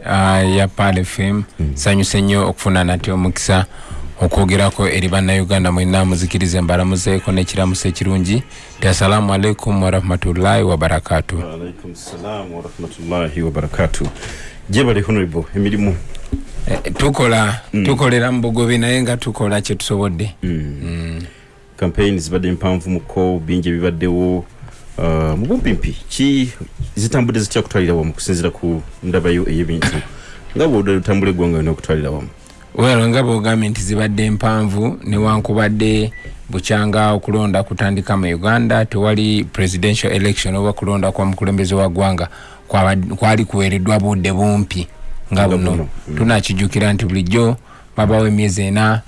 uh, ya pal fm mm. sanyuse nnyo okufuna nati omukisa okwogerako eri bannayuganda mwena muzikirize mbalamuzeeko nekiramuso ekirungi ti assalamu alaikum warahmatullahi wabarakatu jebale honorable emirimu eh, tukola mm. tukolera mu bugobi naye nga tukola kyetusobodde mm. mm. campaign zibadde mpanvu muko bingi ebibaddewo uh, mubumpimpi ki zitambudde zitya kutwalira wamu kusinzira ku ndabayo ey'ebintu? Nga bwotambula eggwanga yona okutwalira wamu. Well nga bwogambye nti zibadde mpanvu newankubadde bukyanga okulonda kutandika mu uganda tewali presidential election oba kulonda kwa mukulembeze wa ggwanga kwali kuweereddwa budde bumpi nga buno. tunakijjukira nti bulijjo babawo emyezi ena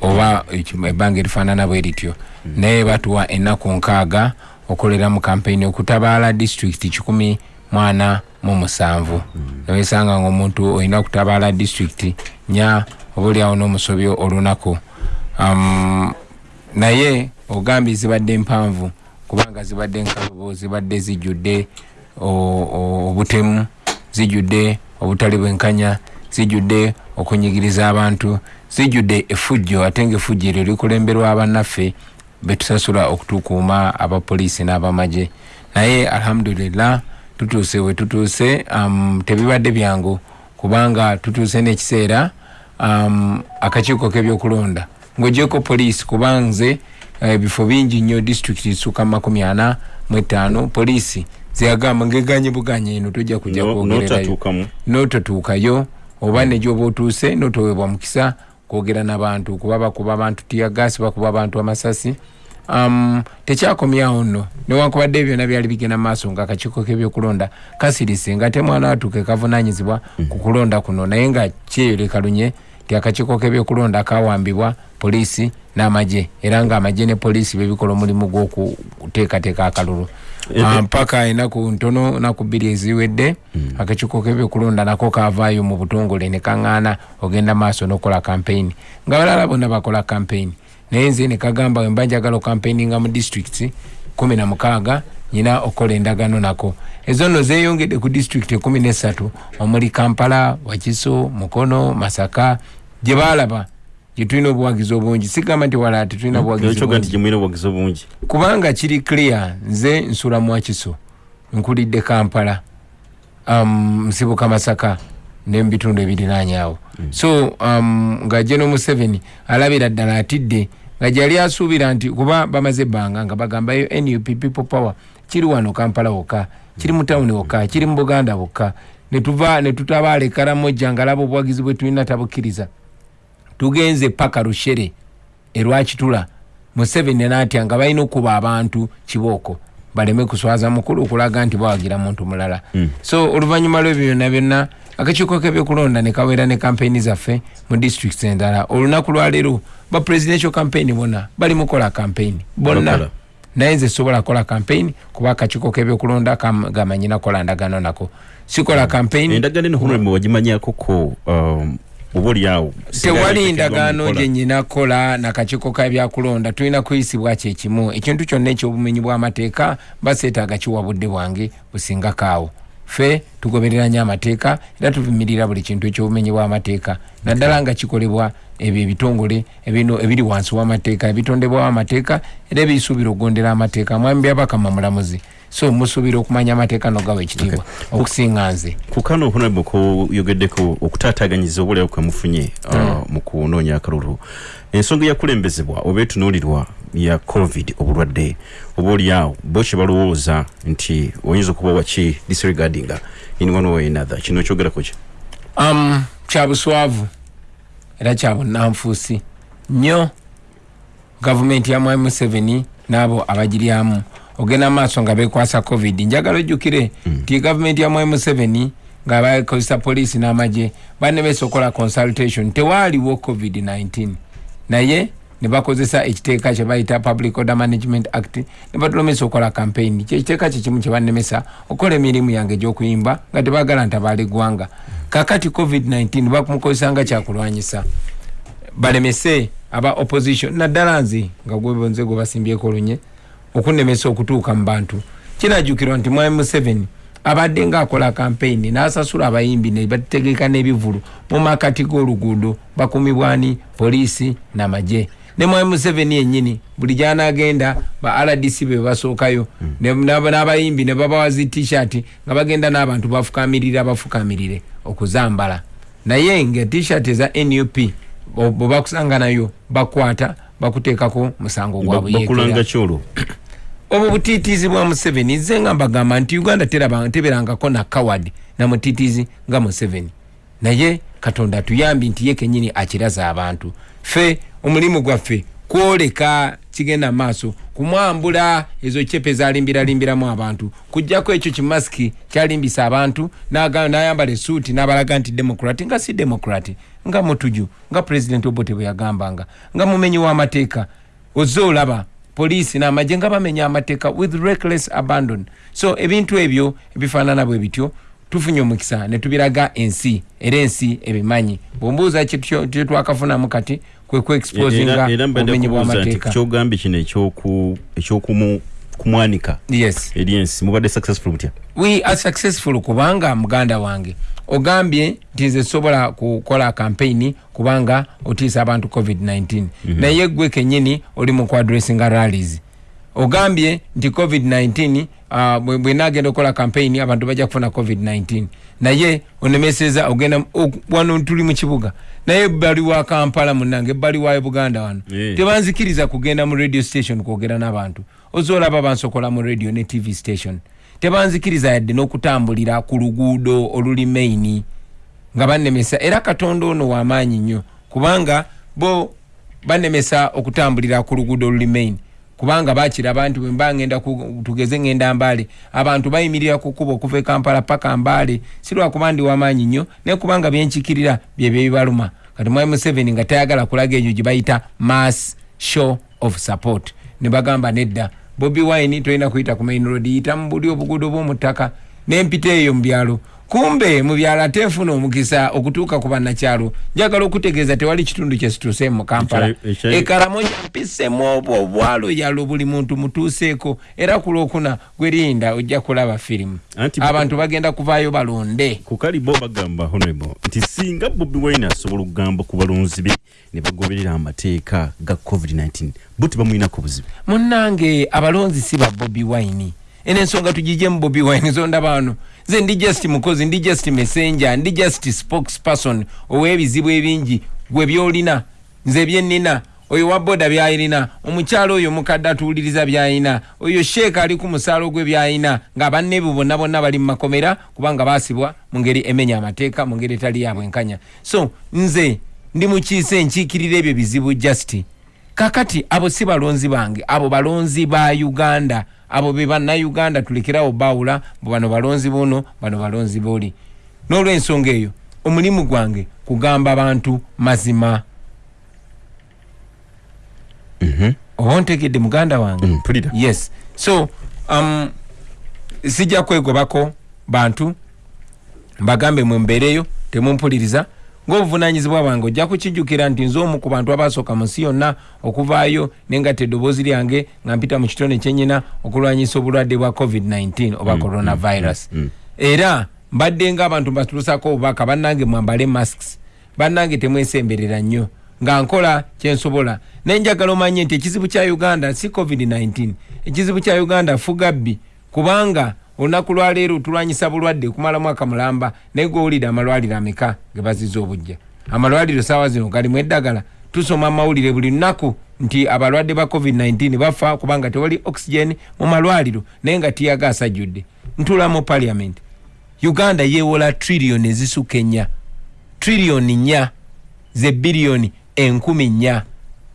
oba ebbanga erifaanana bwe rityo mm. naye batuwa ennaku nkaaga okolera mu kampeyini okutabaala disitulikiti kikumi mwana mu musanvu. Mm. newesanga nga omuntu olina kutabaala disitulikiti nya oba oliawo n'omusobyo olunaku. Um, naye ogambye zibadde mpanvu kubanga zibadde nkalubo zibadde zijjudde obutemu zijjudde obutali bwenkanya zijjudde okunyigiriza abantu zijjudde efujjo ate nga efujjo eryo likulemberwa bannaffe betusasula okutukuuma abapoliisi n'abamagye. Naye alhamdulillah tutuuse we tutuuse um, tebibadde byangu kubanga tutuuse n'ekiseera um, akakiiko k'ebyokulonda. Ng'ogyeko poliisi kuba nze ebifo uh, bingi nnyo disitulikiti suka makumi ana mu etaano poliisi zeyagamba ngeganye buganye eno tojja kujja kwogererayo nototuukayo oba negyoba otuuse notowebwa mukisa kwogera nabantu kuba bakuba abantu tiyagasi bakuba abantu amasasi. Um, tekyakomyawo nno newankubadde ebyona byali bigenda maaso nga akakiiko kebyokulonda kasirise nga te mwana watuuke kavunanyizibwa ku kulonda kuno naye nga kyeyoleka ti akakiiko kebyokulonda kawambibwa poliisi n'amagye era nga amagye ne poliisi bebikola omulimu gw'okuteekateeka akalulu mpaka enaku ntono naku bbiri eziwedde mm. akakiiko kebyokulonda nako kavaayo mu butongole ne kaŋŋaana ogenda maaso n'okola kampeyini nga balala bonna bakola kampeyini naye nze ne kagamba wemba njagala okampeyinga mu disitulikiti kumi na mukaaga nyina okukola endagano nako. Ezo nno zeeyongedde ku disitulikiti ekumi nesatu omuli kampala wakiso mukono masaka gye baalaba gyetulina obuwagizi obungi. Sigamba nti wala tetulina buwagizi obungi. kubanga kiri clear nze nsula mwakiso nkulidde kampala um, nsibuka masaka nemubitundu ebirinanyawo mm. so um, nga geno museveni alabira ddala atidde nga gyali asuubira nti kuba bamaze ebbanga nga bagambayo nup people power kiri wano kampala wokka kiri mu tawuni wokka kiri mu buganda wokka netuva netutabaala ekaramojja nga laba obuwagizi bwe tulina tabukkiriza tugenze paka rushere erwakitula museveni natya nga balina okuba abantu kibooko baleme kuswaza mukulu okulaga nti bawagira muntu mulala. Mm. so oluvanyuma lwebyo byonna byonna akakiiko kebyokulonda nekawera ne kampeyini zaffe mu disitulikiti endala olunaku lwaleero ba presidential campaign bonna bali mukola campaign bonna. Naye nze sobola kola campaign kuba akakiiko kebyokulonda gamanyina kola ndagano nako. Sikola campaign. Endagano eno honorable wagimanyakoko um, obaoliawo tewali ndagaano gyenyina kola nakakiiko kabyakulonda tulina kuyisibwa kyekimu ekintu kyonna ekyobumenyi bw'amateeka baseetaaga kiwa budde bwange busingakaawo fe tugoberera nyo amateeka era tuvumirira buli kintu ekyobumenyi bw'amateeka. Naddala nga kikolebwa ebyo ebitongole ebino ebiri wansi w'amateeka ebitondebwawo amateeka era ebisuubira okugondera amateeka. Mwami byabakama mulamuzi so musuubira okumanya amateeka nogawa ekitiibwa. Okusinga nze. kukano honorable kuyogeddeko okutaataganyiza obuliawo kwemufunye uh, mm. mu kunoonya akalulu. Ensonga eyakulembezebwa oba etunuulirwa ya covid obulwadde oba oliawo bo kye balowooza nti oyinza okuba waki disregardinga in one way another. Kino ekyogerako ki? Um, kyabuswavu era kyabunanfuusi nnyo gavumenti ya mwami museveni n'abo abagiryamu ogenda maaso nga bekwasa covid. Njagala ojjukire nti mm. gavumenti ya mwami museveni nga bakozesa poliisi n'amagye banemesa okola consultation. Tewaaliwo covid-19 naye ne bakozesa ekiteeka kye bayita public order management act ne batulomesa okola campaign. Kyekiteeka kyekimu kye banemesa okola emirimu yange egy'okuyimba nga tebagala ntabaala eggwanga kakati covid-19 bamukozesa nga kyakulwanyisa. Balemese aba opposition naddala nze nga gwebonze gwe basimbyeko olunye okunemesa okutuuka mu bantu. Kinajjukirwa nti mwami museveni abadde ngaakola kampeyini n'asasula abayimbi ne bategeka n'ebivulu mu makati g'oluguudo bakumibwani poliisi n'amagye ne mwami museveni yennyini buli gyanaagenda ba rdc be basookayo n'aba- n'abayimbi ne babawa zi t-shirt nga bagenda n'abantu bafukamirire okuzambala. Naye nga t-shirt eza nup bo- bwe bakusanga nayo bakwata bakuteekako musango gwa buyeekera obwo butiitiizi bwa museveni nze nga mbagamba nti uganda teberangako na kawadi na mutiitiizi nga museveni. Naye katonda atuyambi nti ye kenyini akiraza abantu. Ffe omulimu gwaffe kwoleka kigenda maaso kumwambula ezo cepe zalimbiralimbiramu abantu. Kujjako ekyo kimasiki kyalimbisa abantu nayambala esuuti nabalaga nti demokrati nga si demokrati nga mutuju nga president obote bwe yagambanga. Nga mumenyi w'amateeka ozze olaba poliisi n'amagye nga bamenya amateeka with reckless abandon. So ebintu ebyo ebifaanana bwe bityo tufunye omukisa ne tubiraga ensi era ensi ebimanyi. Bwombuuza kye twakafunamu kati kwe kuexposinga obumenyi kubuuza nti bw'amateeka. kyogambye kino ekyoku- ekyokumu- kumwanika yes. eri ensi mubadde successful mutya we are successful kubanga muganda wange ogambye nti nze sobola kukola kampeyini kubanga otiisa abantu covid-19 naye gwe kenyini oli mu kuadressinga rallies. Ogambye nti covid-19 uh, bwe bwe nagenda okukola kampeyini abantu bajja kufuna covid-19 naye onemeseza ogenda wano tuli mu kibuga. Naye ebbali wa kampala munange ebbali wa buganda wano Eh. tebanzikiriza kugenda mu radio station kwogera n'abantu. Ozoolaba bansokola mu radio ne tv station tebanzikiriza yadde n'okutambulira ku luguudo oluli maini nga bannemesa. Era katonda ono w'amaanyi nnyo kubanga bo bannemesa okutambulira ku luguudo oluli maini kubanga bakiraba nti bwemba ngenda tugeze ngenda mbaale. Abantu bayimirira ku kkuba okuva e kampala paka mbaale. Si lwakuba ndi w'amaanyi nnyo naye kubanga byenkikirira byebyo ebibaluma kati mwami museveni nga tayagala kulaga egyo gye bayita mass show of support. Ne bagamba nedda bobi wine tolina kuyita ku main road yita mu buli obuguudo bw'omuttaka n'empita eyo mu byalo kumbe mu byalo ate nfuna omukisa okutuuka ku bannakyalo njagala okutegeeza tewali kitundu kyesituuseemu mu kampala. Ekya- ekya- ekalamoja mpisemu obwo obwalo yalo buli muntu mutuuseeko. Era ku lwokuna gwerinda ojja kulaba firimu. Abantu bagenda kuvaayo balonde. Ku kalibo bagamba honorable nti singa bobi wine asobola okugamba ku balonzi be ne bagoberera amateeka ga covid-19 bo tebamwinako buzibu. Munnange abalonzi si ba bobi wine. Eno ensonga tugijemu bobi wine zonda bano nze ndi just mukozi ndi just messenger ndi just spokesperson ow'ebizibu ebingi. Gwe byolina nze byennina oyo wa boda byayirina omukyalo oyo mukadde atuwuliriza byayina oyo sheeka ali ku musaalo gwe byayina nga banne bo bonna bonna bali mu makomera kubanga baasibwa mu ngeri emenya amateeka mu ngeri etali ya bwenkanya. So nze ndi mukiise nkiikirira ebyo bizibu justi kakati abo si balonzi bange abo balonzi ba uganda abo be bannayuganda tulekerawo bawula bano balonzi buno bano balonzi booli n'olwensonga eyo omulimu gwange kugamba bantu mazima. Oba ntegedde muganda wange? Mm, yes. So um, sijja kwegobako bantu mbagambe mwembeereyo temumpuliriza ng'obuvunanyizibwa bwange ojja kukijjukira nti nze omu ku bantu abasooka mu nsi yonna okuvaayo nengatta eddoboozi lyange nga mpita mu kitone kyenyina okulwanyisa obulwadde bwa covid-19 oba coronavirus. era mbadde ng'abantu mbatulusako obubaka bannange mwambale masks bannange temwesemberera nnyo nga nkola kyensobola naye njagala omanye nti ekizibu kya uganda si covid-19 ekizibu kya uganda fugabbi kubanga olunaku lwaleero tulwanyisa bulwadde kumala mwaka mulamba naye gwowulire amalwaliro ameka ge baziza obujja amalwaliro saawa zino galimu eddagala. Tusoma amawulire buli lunaku nti abalwadde ba covid-19 bafa kubanga tewali oxygen mu malwaliro naye nga tiyaga asajjudde. Ntula mu parliament. Uganda yeewola triliyoni ezisukka ennya. Triliyoni nnya ze biliyoni enkumi nnya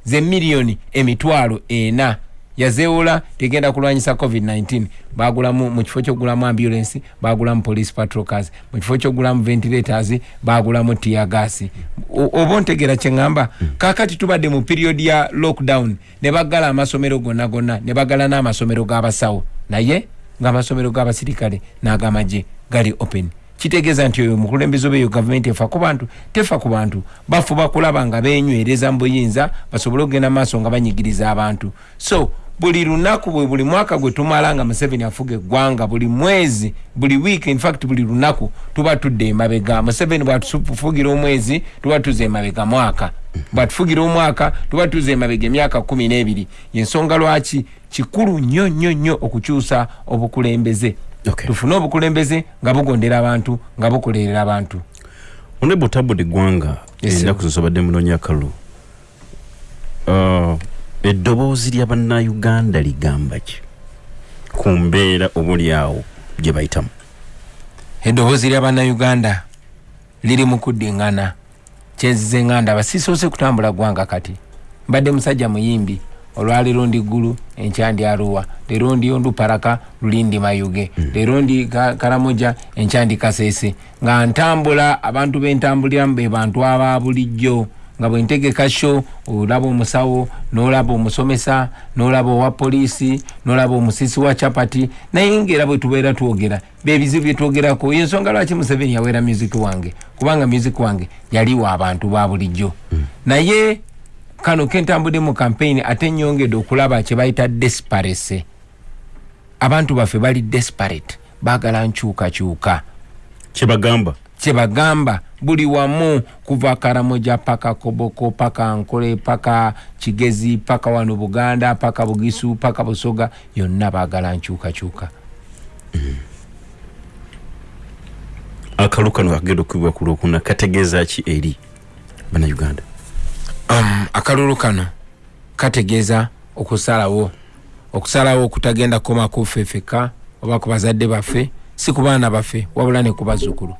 ze miliyoni emitwalo ena yazeewola tegenda kulwanyisa covid-19 bagulamu mu kifo kyokugulamu ambulance bagulamu police patrol cars mu kifo kyokugulamu ventilators bagulamu tiyagasi oba ontegera kyeŋŋamba kakati tubadde mu periodi ya lockdown ne baggala amasomero gonna gonna ne baggala n'amasomero g'abasawo. Naye ng'amasomero g'abasirikale n'ag'amagye gali open. Kitegeeza nti oyo omukulembeze oba eyo gavumenti efa ku bantu tefa ku bantu. Bafuba kulaba nga benywereza mu buyinza basobole okugenda maaso nga banyigiriza abantu. So buli lunaku bwe buli mwaka gwe tumala nga museveni afuga eggwanga buli mwezi buli wiiki infact buli lunaku tuba tudde emabega. Museveni bwatufugira omwezi tuba tuza emabega mwaka. Bwatufugira omwaka tuba tuza emabega emyaka kumi n'ebiri. Yensonga lwaki? Kikulu nnyo nnyo nnyo okukyusa obukulembeze. Okay. tufune obukulembeze nga bugondera abantu nga bukolerera abantu. Tabod eggwanga Yes, ennaku zozobadde munoonya kalulu Uh, eddoboozi lya bannayuganda ligamba ki? Ku mbeera obuli awo gye bayitamu. Eddoboozi lya bannayuganda liri mu kuddingana kyenzize nga ndaba sisoose kutambula gwanga kati mbadde musajja muyimbi olwaleero ndi ggulu enkya ndi aruwa leero ndi onduparaka luli ndi mayuge leero ndi Ka- karamoja enkya ndi kaseese. Nga ntambula abantu bentambuliramu be bantu aba bulijjo nga bwentegeka sho olaba omusawo nolaba omusomesa nolaba owa poliisi nolaba omusisi wa capati naye ngaera bwe tubeera twogera bebizibu byetwogerako yensonga lwaki museveni yaweera music wange? Kubanga music wange yaliwo abantu ba bulijjo. Naye kano kentambudde mu campaign ate nyongedde okulaba kyebayita desparese abantu baffe bali desperate baagala nkyukakyuka. Kyebagamba kyebagamba buli wamu kuva karamoja paka koboko paka nkole paka kigezi paka wano buganda paka bugisu paka busoga yonna baagala nkyukakyuka. Akalu kano akagenda okubibwa ku lwokuna kategeeza ki eri bannayuganda? Um, akalulu kano kategeeza okusalawo. Okusalawo okutagenda ffeka oba ku bazadde baffe si ku baana baffe wabula ne ku bazzukulu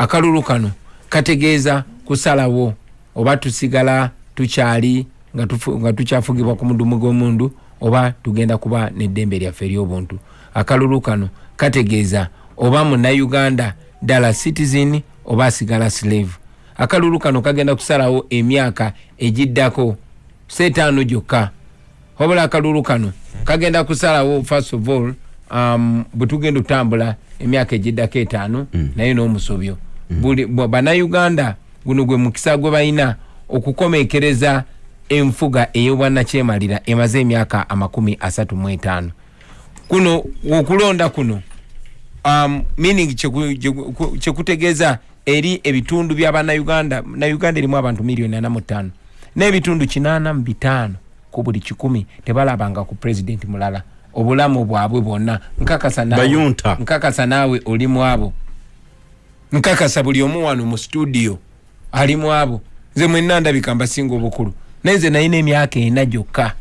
akalulu kano kategeeza kusalawo oba tusigala tukyali nga tukyafugibwa ku mudumu gw'omundu oba tugenda kuba n'eddembe lyaffe ery'obuntu akalulu kano kategeeza oba munnayuganda ddala citizen oba asigala slave akalulu kano kagenda kusalawo emyaka egiddako seetaano gyokka wabula akalulu kano kagenda kusalawo first of all um, bwe tugenda otambula emyaka egiddako etaano mm. naye n'omusobyo. Buli bwa- bannayuganda guno gwe mukisa gwe balina okukomekereza enfuga ey'obwannakyemalira emaze emyaka amakumi asatu mu etaano. Kuno okulonda kuno um, meaning kyeku- kyeku- kyekutegeeza eri ebitundu bya bannayuganda nayuganda erimu abantu miliyoni ana mu ttaano n'ebitundu kinaana mu bitaano ku buli kikumi tebalabanga ku pulezidenti mulala. Obulamu bwabwe bwonna nkakasa naawe- Bayunta. nkakasa naawe oli mu abo nkakasa buli omu wano mu studio ali mu abo. Nze mwenna ndabika mbasinga obukulu. Naye nze nayina emyaka ena gyokka.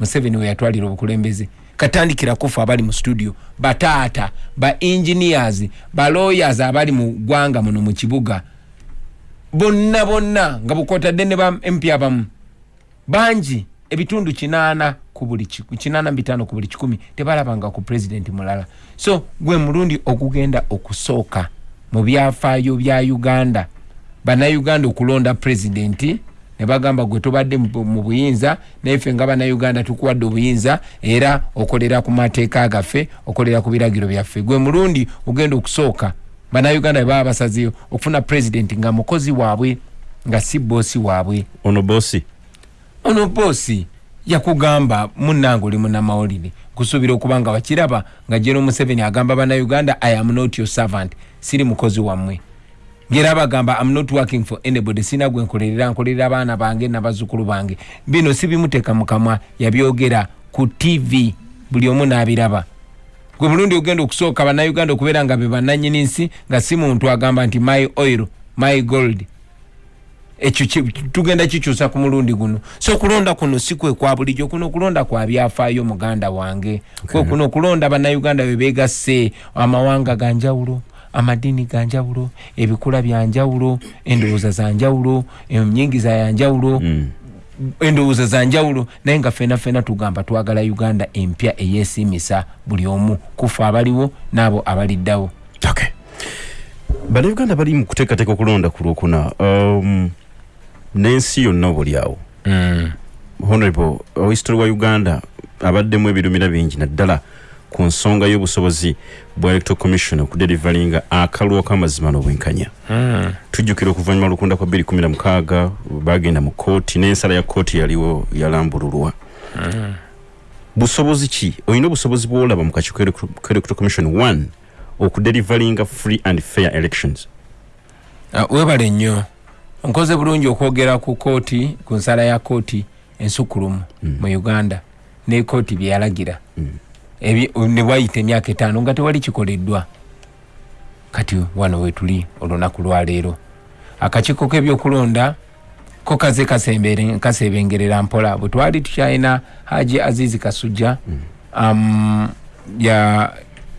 Museveni we yatwalira obukulembeze. Katandikira kufa abali mu studio bataata ba engineers ba lawyers abali mu ggwanga muno mu kibuga. Bonna bonna nga bukwotadde ne ba mp abamu. Bangi ebitundu kinaana ku buli kinaana bitaano ku buli kikumi tebalabanga ku pulezidenti mulala. So gwe mulundi ogugenda okusooka mu byafaayo bya uganda. Bannayuganda okulonda pulezidenti ne bagamba gwe tobadde mu buyinza naife nga bannayuganda tukuwadde obuyinza era okolera ku mateeka gaffe okolera ku biragiro byaffe. Gwe mulundi ogenda okusooka bannayuganda bwe baba basazeyo okufuna pulezidenti nga mukozi waabwe nga si boosi waabwe. Ono bosi ono boosi yakugamba munnange oli munnamawulire kusuubira okuba nga wakiraba nga jeno museveni agamba bannayuganda i am not your servant siri mukozi wammwe. Ngera bagamba am not working for anybody sina gwe nkolerera nkolerera abaana bange nabazzukulu bange. Bino sibimuteeka mu kamwa yabyogera ku tv buli omu n'abiraba. Gwe mulundi ogenda okusooka bannayuganda okubeera nga be bannanyini nsi nga si muntu agamba nti my oil my gold ekyo tugenda kikyusa ku mulundi guno. So okulonda kuno si kwe kwa bulijjo kuno okulonda kwa byafaayo muganda wange. Kwe kuno okulonda bannayuganda be beegasse amawanga ga njawulo amadiini ga njawulo ebikula bya njawulo endowooza za njawulo enyingiza ya njawulo Mm. endowooza za njawulo. Naye nga fena fena tugamba twagala uganda empya eyeesiimisa buli omu kufa abaliwo n'abo abaliddawo. Okay. Bannayuganda bali mu kuteekateeka okulonda ku lwokuna. Um, n'ensi yonna obuli awo. Honorable ohistori wa uganda abaddemu ebirumira bingi naddala ku nsonga y'obusobozi bwa electoral commission okuderivalinga akalwa k'amazima n'obwenkanya. Tujjukira okuvannyuma lukunda kwa 216 bagenda mu kooti n'ensala ya kooti yaliwo yalambululwa busobozi ki? Olina obusobozi bwolaba mu kakiiko electoral commission one okudelivaringa free and fair elections? Uh, webale nnyo nkoze bulungi okwogera ku kooti ku nsala ya kooti ensukulumu mm. mu uganda ne kooti byeyalagira mm. ne wayita emyaka etaano nga tewali kikoleddwa kati wano wetuli olunaku lwaleero akakiiko k'ebyokulonda ko kaze kasebengerera mpola bwe twali tukyalina haji azizi kasujja mm. um,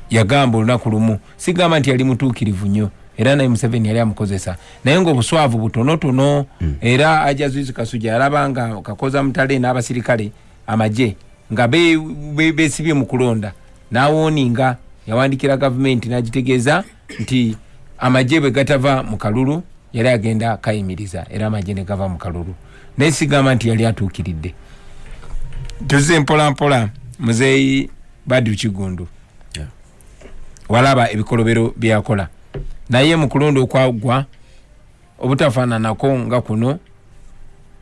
yagamba ya olunaku lumu sigamba nti yali mutuukirivu nnyo era naye museveni yali amukozesa. Naye ngaobuswavu butonotono mm. era haji azizi kasujja yalaba nga kakoza mutale n'abasirikale amaje nga besibye be, be mu kulonda. Nawoninga yawandikira gavumenti nagitegeeza nti amaje bwe gatava mu kalulu yali agenda kayimiriza era amaje ne gava mu kalulu. Naye sigamba nti yali atuukiridde. Tuze mpolampola muzeeyi badu kigundu. Walaba ebikolobero byeyakola naye mu kulonda okwagwa obutafaananako nga kuno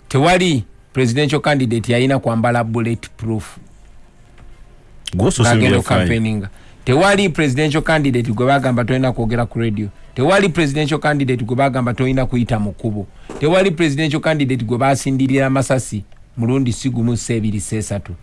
tewali presidential candidate yalina kwambala bullet proof ngagenda okampaininga tewali presidential candidate gwe bagamba tolina kwogera ku radio. Tewali presidential candidate gwe bagamba tolina kuyita mu kkubo. Tewali presidential candidate gwe basindirira masasi mulundi sigumu sebiri sesatu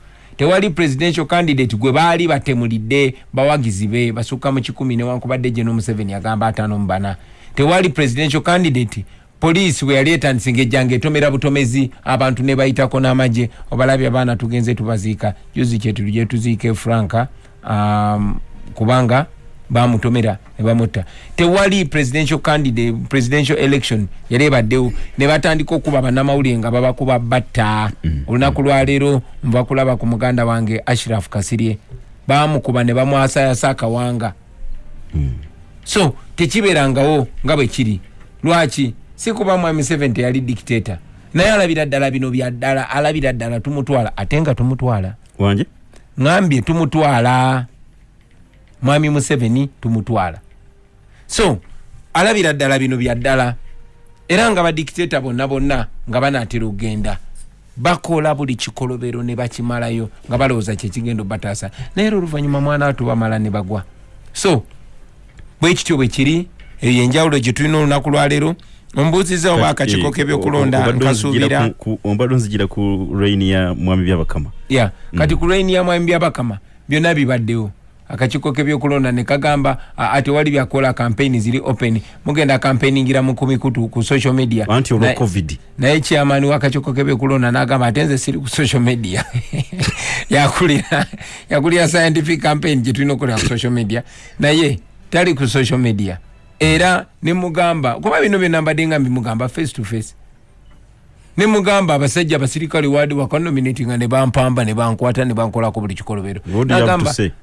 tewali presidential candidate gwe baali batemulidde bawagizi be basukka mu kikumi newankubadde gye nomuseveni agamba ataano mu bana. Tewali presidential candidate poliisi bwe yali etandise ngaejjanga etomera butomezi abantu ne bayitako n'amagye obalabye abaana tugenze tubaziika. Juzi kyetuli gye tuziika efranka um, kubanga bamutomera ne bamutta. Tewali presidential candidate presidential election yali ebaddewo ne batandika okuba bannamawulire nga babakuba batta mm. olunaku lwaleero nva kulaba ku muganda wange ashraf kasirye. Bamukuba ne bamwasayasa akawanga. Mm. so tekibeerangawo nga bwe kiri. Lwaki? Si kuba mwami seven teyali dictator. Naye alabira ddala bino byaddala alabira ddala tumutwala ate nga tumutwala. Wanje ŋambye tumutwala mwami museveni tumutwala. So alabira ddala bino byaddala era nga badikiteta bonna bonna nga banaatera okgenda bakola buli kikolobero ne bakimalayo nga balowooza kyekigenda obataasa. Naye era oluvannyuma mwana watu bamala ne bagwa. So bwe kityo bwe kiri eyo enjawulo gye tulina olunaku lwaleero ombuuziza oba akakiko kebyokulonda nkasuubira. ombadde onzigira ku raini ya mwami byabakama. Ya kati ku raini ya mwami byabakama byonna bibaddewo akakiko kebyokulonda nekagamba ati wali byakola campaign ziri open mugenda campaigningira mu kumikutu ku social media. Anti olwa covid? naye chairman wakakiko kebyokulonda nagamba ate nze siri ku social media. Yakulira yakulira scientific campaign gyetulina okukola ku social media. Naye tali ku social media. Era nemugamba kuba bino byonna mbadde nga mbimugamba face to face nemugamba abasajja abasirikale wadi wakanominatinga nebampamba nebankwata nebankolako buli kikolobero.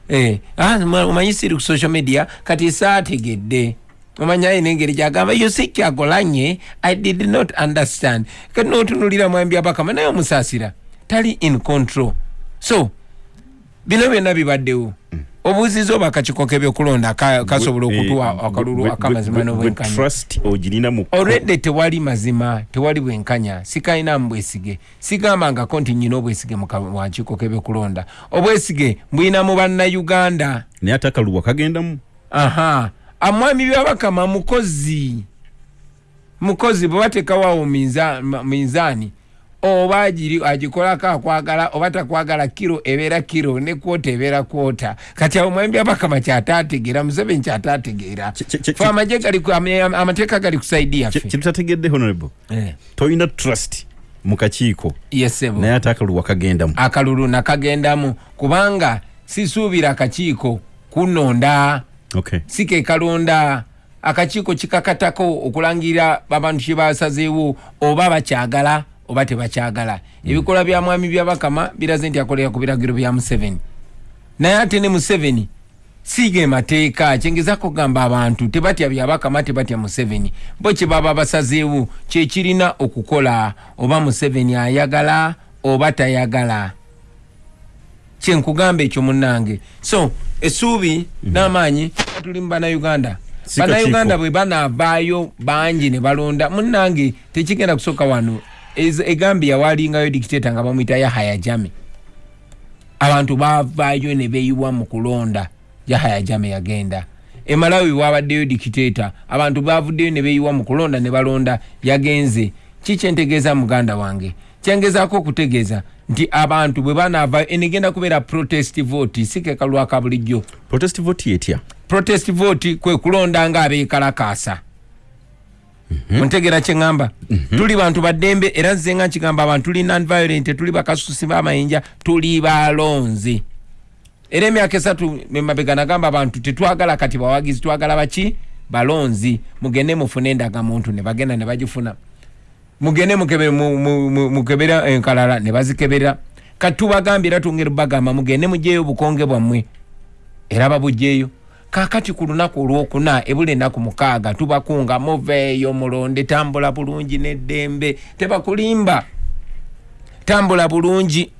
Eh, ah, omanyi siri ku social media? Kati saategedde. Omanya ayina engeri gyagamba yosi kyagolanye i did not understand. Kati notunulira mwambi abakama naye omusaasira tali in control. So bino byonna bibaddewo. Mm. Obuuziza oba akakiko kebyokulonda kasobola okutuwa akalulu akamazima n'obwenkanyaalready tewali mazima tewali bwenkanya. Sikalinamu bwesige. Sigambangako nti nyina obwesige mukakiko kebyokulonda. Obwesige mbwina mu bannayuganda. Naye ate akalulu wakagendamu aha. Amwami byabakama mukozi. Mukozi bwe bateekawoawo minzaani oba agikolako akwagala oba takwagala kiro ebeera kiro ne kwota ebeera kwota. Kati awo mwembi abakama kyatategeera museveni kyatategeera. Fe amaje amateeka gali kusaidi yaffe. kyetutategedde honorable? Eh. tolina trust mukakiiko yesebo naye ate akalulu wakagendamu. Akalulu nakagendamu. Kubanga sisuubira akakiiko kunonda. Okay. sikekalonda akakiiko kikakatako okulangirira abantu kyebasazeewo oba bakyagala oba tebakyagala. Ebikola bya mwami byabakama biraze nti akolera ku biragiro bya museveni naye ate ne museveni siige mateeka kyengezako kugamba abantu tebatya byabakama tebatya museveni bo kyebaba basazeewo kyekirina okukola oba museveni ayagala oba tayagala. Kyenkugamba ekyo munnange. So essuubi mhm. n'amaanyi tuli mu bannayuganda. Bannayuganda bwe banaavaayo bangi ne balonda. Munnange tekigenda kusooka wano egambia walingayo dictator nga bamwita yahaya jami abantu bavaayo ne beeyiwa mu kulonda. Yahaya jame yagenda. Emalawi wabaddeyo dikiteeta abantu bavuddeyo ne beeyiwa mu kulonda ne balonda. Yagenze. Kikyentegeeza muganda wange? Kyengezaako okutegeeza nti abantu bwe banaavayo enegenda kubeera protest vote sikekalwaka bulijjo protest vote yetya protest vote kwe kulonda nga abeekalakaasa ontegera kyeŋŋamba tuli bantu baddembe era nze nga nkigamba abantu tuli nonviolent tuli bakasusi b'amayinja tuli balonzi. Era emyaka esatu emabega nagamba abantu tetwagala kati bawagizi twagala baki? Balonzi. Mugende mufune endagamuntu ne bagenda ne bagifuna. Mugende mukebe- mu- mu- mu- mukebera enkalala ne bazikebera. Kati tubagambye era tungeri bagamba mugende mugyeyo obukonge bwammwe. Era babugyeyo kakati ku lunaku olwokuna ebula ennaku mukaaga tubakunga muveeyo mulonde tambula bulungi n'eddembe tebakulimba. Tambula bulungi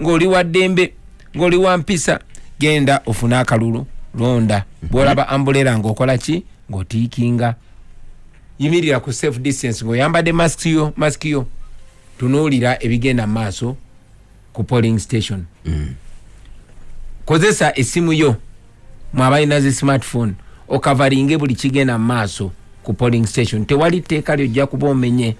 ng'oli wa ddembe ng'oli wa mpisa genda ofune akalulu londa. Bwolaba ambulera ng'okola ki? Ng'otiikinga. Yimirira ku safe distance ng'oyambadde masiki yo masiki yo. Tunuulira ebigenda mu maaso ku polling station. Kozesa essimu yo mwabalina zi smartphone okavalinge buli kigenda mu maaso ku polling station. Tewali tteeka lyojja kuba omenye.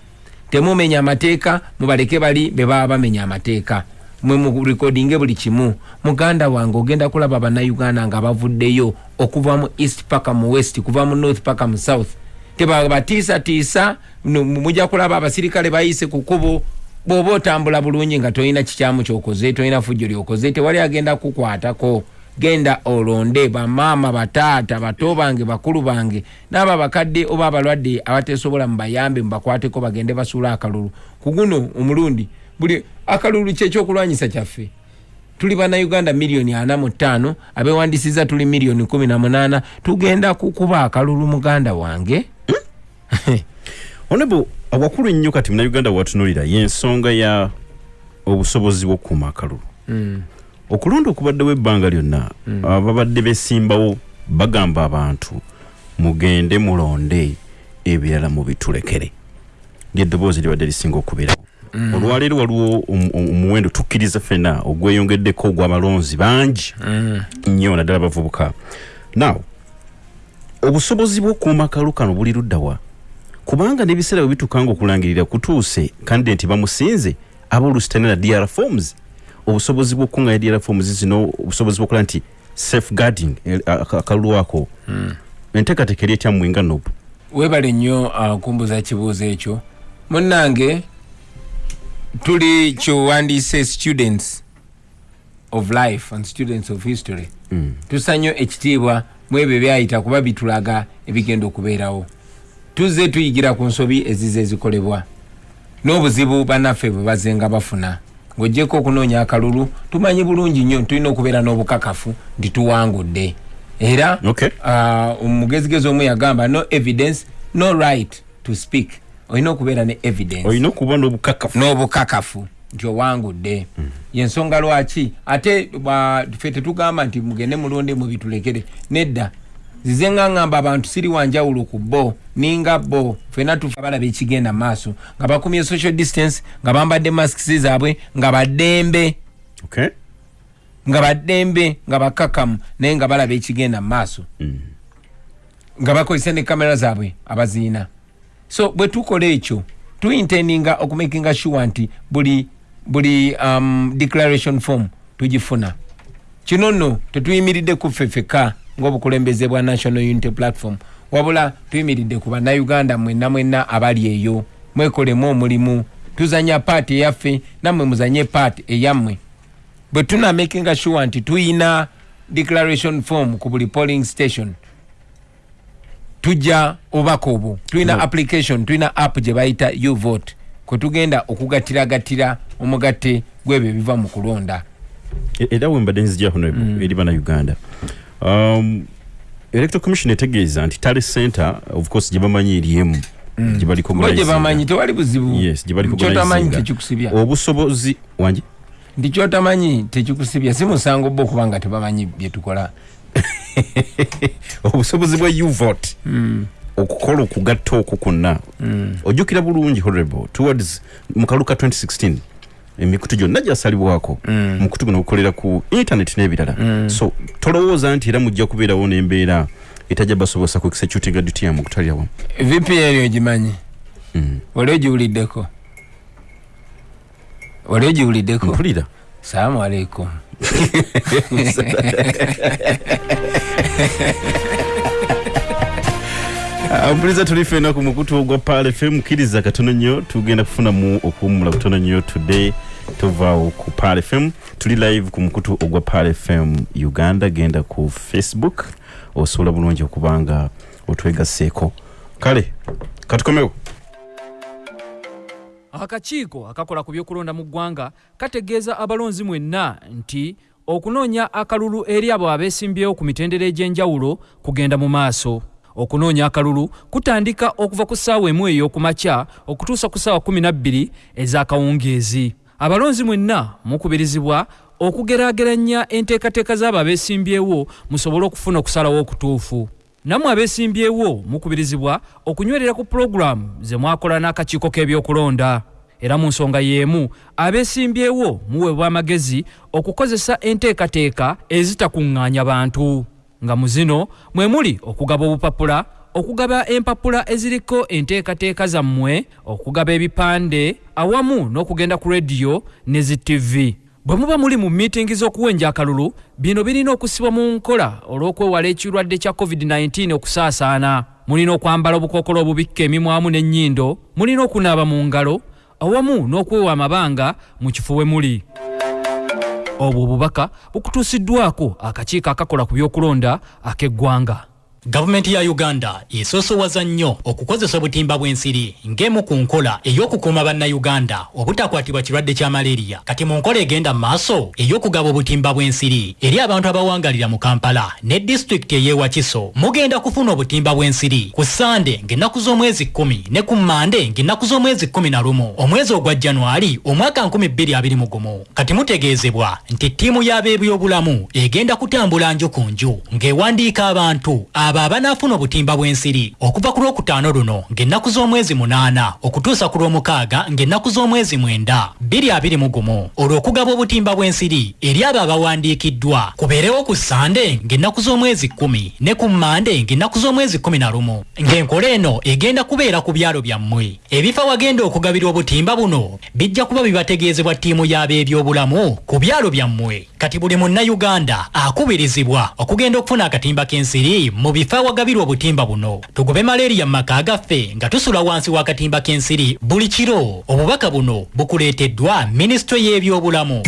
Temumenya amateeka mubaleke bali be baba bamenya amateeka. Mwe murekodinge buli kimu muganda wange ogenda kulaba bannayuganda nga bavuddeyo okuva mu east paka mu west kuva mu north paka mu south. Tebabatiisatiisa mujja kulaba abasirikale bayise ku kkubo bw'oba otambula bulungi nga tolina kikyamu kyokoze tolina fujjo lyokoze tewali agenda kukwatako genda olonde bamaama bataata bato bange bakulu bange n'abo abakadde oba abalwadde abatesobola mubayambe mubakwateko bagende basuula akalulu. Ku guno omulundi buli akalulu kyekyokulwanyisa kyaffe. Tuli bannayuganda miliyoni ana mu ttaano abewandisiza tuli miliyoni kumi na munaana. Tugenda kukuba akalulu muganda wange. Onebo awakulu ennyo kati munauganda watunulira yensonga ya obusobozi bw'okukuuma akalulu okulonda okubaddewo ebbanga lyonna ababadde besimbawo bagamba abantu mugende mulonde ebirala mubitulekere. Lyeddoboozi libadde lisinga okubeerawo olwaleero waliwo omu- omu- omuwendo tukkiriza ffena ogweyongeddeko ogw'abalonzi bangi. Nnyo naddala bavubuka naw obusobozi bw'okuuma akalu kano buli luddawa kubanga n'ebiseera bwe bituuka nga okulangirira kutuuse kandidenti bamusinze aba oluusi talina dr forms obusobozi bw'okuŋŋanya dr forms zino obusobozi bw'okola nti safeguarding eh, aka- akalulu ako enteekateeka eri etya mmwe nga nobu? Webale nnyo uh, kumbuza kibuuzo ekyo. Munnange tuli kyowandiise students of life and students of history. Mm. tusa nnyo ekitiibwa mu ebyo byayita kuba bitulaga ebigenda okubeerawo. Tuzze tuyigira ku nsobi ezize ezikolebwa. N'obuzibu bannaffe bwe bazze nga bafuna ng'ogyeko okunoonya akalulu tumanyi bulungi nnyo tulina okubeera n'obukakafu nti tuwangudde. Era Okay. uh, omugezigezi omu yagamba no evidence no right to speak. Olina okubeera ne evidence. Olina okuba n'obukakafu. N'obukakafu nti owangudde. Yensonga lwaki? Ate ba- ffe tetugamba nti mugende mulonde mubitulekere nedda zize nga ŋŋamba abantu siri wanjawulo ku bo ninga bo. Fena tufa balaba ekigenda maaso. Nga bakumye social distance nga bambadde masks zaabwe nga baddembe. Okay. Nga baddembe nga bakakamu naye nga balaba ekigenda maaso. Nga bakozesa ne kamera zaabwe abaziina. So bwe tukola ekyo tuintendinga okumakinga sure nti buli buli um, declaration form tugifuna. Kino nno tetuyimiridde ku ffe ffeka ng'obukulembeze bwa national unity platform wabula tuyimiridde ku bannayuganda mwenna mwenna abali eyo. Mwekolemu omulimu tuzanya paati eyaffe nammwe muzanye paati eyammwe. Bwe tunamakinga sure nti tuyina declaration form ku buli polling station tujja obubaka obwo. Tulina No. application tulina app gye bayita uvote kwe tugenda okugattiragatira omugatte gwebyo ebiva mu kulonda. E- era we mbadde nzijako nobu eri bannayuganda um, electoral commission etegeeza nti tale center of course gye bamanyi eriemu gye baliko bo gye bamanyi tewali buzibu. Yes baliko kyotamanyi organizinga. tekikusibya. Obusobozi wangi nti kyotamanyi tekikusibya si musango bo okuba nga tebamanyi byetukola obusobozi bwa uvote. Okukola okugatta okwo kwonna. Ojjukira bulungi honorable towards mu kaluka 2016 emikutu gyonna gyasalibwako Mm. mukutu guno gukolera ku internet n'ebirala. So tolowooza nti era mujja kubeerawo n'embeera etajja basobosa ku executing duty yamu okutalya wamu. Vpn ogimanyi Mm. wali ogiwuliddeko? Wali ogiwuliddeko? Mpulira. Salaamu aleikum mpuliriza tuli fena ku mukutu ogwa pal fm kkiriza katono nnyo tugenda kufunamu okuwummula kutono nnyo today. Tovaawo ku pal fm tuli live ku mukutu ogwa pal fm uganda. Genda ku facebook. Osobola bulungi okubanga otwegaseeko kale katukomewo akakiiko akakola ku byokulonda mu ggwanga kategeeza abalonzi mwenna nti okunoonya akalulu eri abo abeesimbyewo ku mitendera egy'enjawulo kugenda mu maaso okunoonya akalulu kutandika okuva ku ssaawa emu ey'okumakya okutuusa ku ssaawa 12 ez'akawungeezi. Abalonzi mwenna mukubirizibwa okugeraageranya enteekateeka z'abo abeesimbyewo musobole okufuna okusalawo okutuufu. Nammwe abeesimbyewo mukubirizibwa okunywerera ku pulogulaamu ze mwakola n'akakiiko k'ebyokulonda. Era mu nsonga y'emu abeesimbyewo muweebwa amagezi okukozesa enteekateeka ezitakuŋŋaanya bantu nga mu zino mwe muli okugaba obupapula okugaba empapula eziriko enteekateeka zammwe okugaba ebipande awamu n'okugenda ku rediyo ne zi tv bwe muba muli mu miitingi z'okuwenja akalulu bino birina okusibwa mu nkola olw'okwewala ekirwadde kya covid-19 okusaasaana. Mulina okwambala obukookolo obubikka emimwamu n'ennyindo mulina okunaaba mu ngalo awamu n'okwewa amabanga mu kifo we muli obwo obubaka bukutuusiddwako akakiiko akakola ku byokulonda ak'eggwanga gavumenti ya uganda esoosowaza nnyo okukozesa obutimba bw'ensiri ng'emu ku nkola ey'okukuuma bannayuganda obutakwatibwa kirwadde kya maleriya kati mu nkola egenda mu maaso ey'okugaba obutimba bw'ensiri eri abantu abawangalira mu kampala ne disitulikiti ey'e wakiso mugenda kufuna obutimba bw'ensiri ku sande ng'ennaku z'omwezi 1 ne ku mande ng'ennaku z'omwezi 11 omwezi ogwa januari omwaka 2021 kati mutegeezebwa nti ttiimu y'abeebyobulamu egenda kutambula nju ku nju ng'ewandiika abantu abo abanaafuna obutimba bw'ensiri okuva ku lwokutaano luno ng'ennaku z'omwezi munaana okutuusa ku lwomukaaga ng'ennaku z'omwezi mwenda. 2021 olw'okugaba obutimba bw'ensiri eri abo abawandiikiddwa. Kubeerewo ku sande ng'ennaku z'omwezi 10 ne ku mande ng'ennaku z'omwezi 11 ng'enkola eno egenda kubeera ku byalo byammwe. Ebifo wagenda okugabira obutimba buno bijja kuba bibategeezebwa ttiimu y'abeebyobulamu ku byalo byammwe. Kati buli munnayuganda akubirizibwa okugenda okufuna akatimba k'ensiri mu bifo awagabirwa obutimba buno tugube maleriya mu maka gaffe nga tusula wansi w'akatimba k'ensiri. Buli kiro obubaka buno bukuleeteddwa minisitule y'ebyobulamu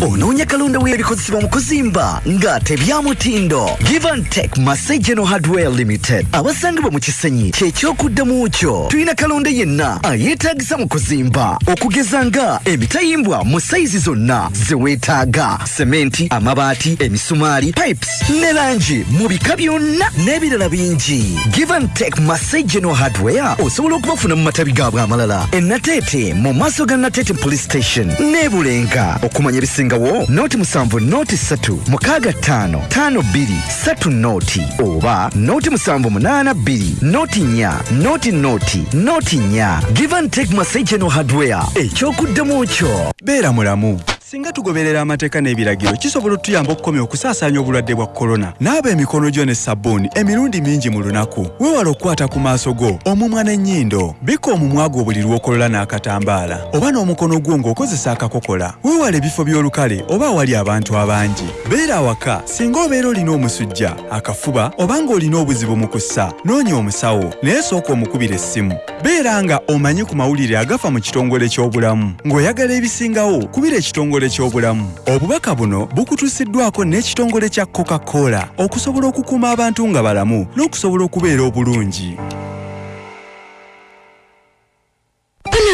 onoonya kalonda w'ebikozesebwa mu kuzimba. Nga tebyamutindo givantek masejeno hardware limited. Abasangibwa mu kisenyi kyekyokuddamu kyo. Tulina kalonda yenna ayeetagisa mu kuzimba. Okugeza nga emitayimbwa mu sayizi zonna ze weetaaga. Sementi amabaati emisumaali pipes ne langi mu bika byonna n'ebirala bingi. Givantek masejeno hardware. Osobola okubafuna mu matabi gaabwe amalala enateete mu maaso ga nateete police station n'ebulenga okumanya ebisingawo nooti musanvu nooti ssatu mukaaga ttaano ttaano bbiri ssatu nooti oba nooti musanvu munaana bbiri nooti nnya nooti nooti nooti nnya give and take masejeno hardware ekyokuddamu kyo. Beera mulamu singa tugoberera amateeka n'ebiragiro kisobola otuyamba okukomya okusaasaanya obulwadde bwa korona naaba emikono gyo ne sabbuuni emirundi mingi mu lunaku. Weewala okukwata ku maaso go omumwa n'ennyindo bikka omumwa gwo buli lw'okolola n'akatambaala. Oba n'omukono gwo ng'okozesa akakokola. Weewala ebifo by'olukale oba awali abantu abangi. Beera awaka singa obeera olina omusujja akafuba oba ng'olina obuzibu mu kussa noonya omusawo naye sooka omukubira essimu. Beera nga omanyi ku mawulire agafa mu kitongole ky'obulamu. Ng'oyagala ebisingawo kubira ekitongole ky'obulamu. Obubaka buno bukutuusiddwako n'ekitongole kya coca-cola okusobola okukuuma abantu nga balamu n'okusobola okubeera obulungi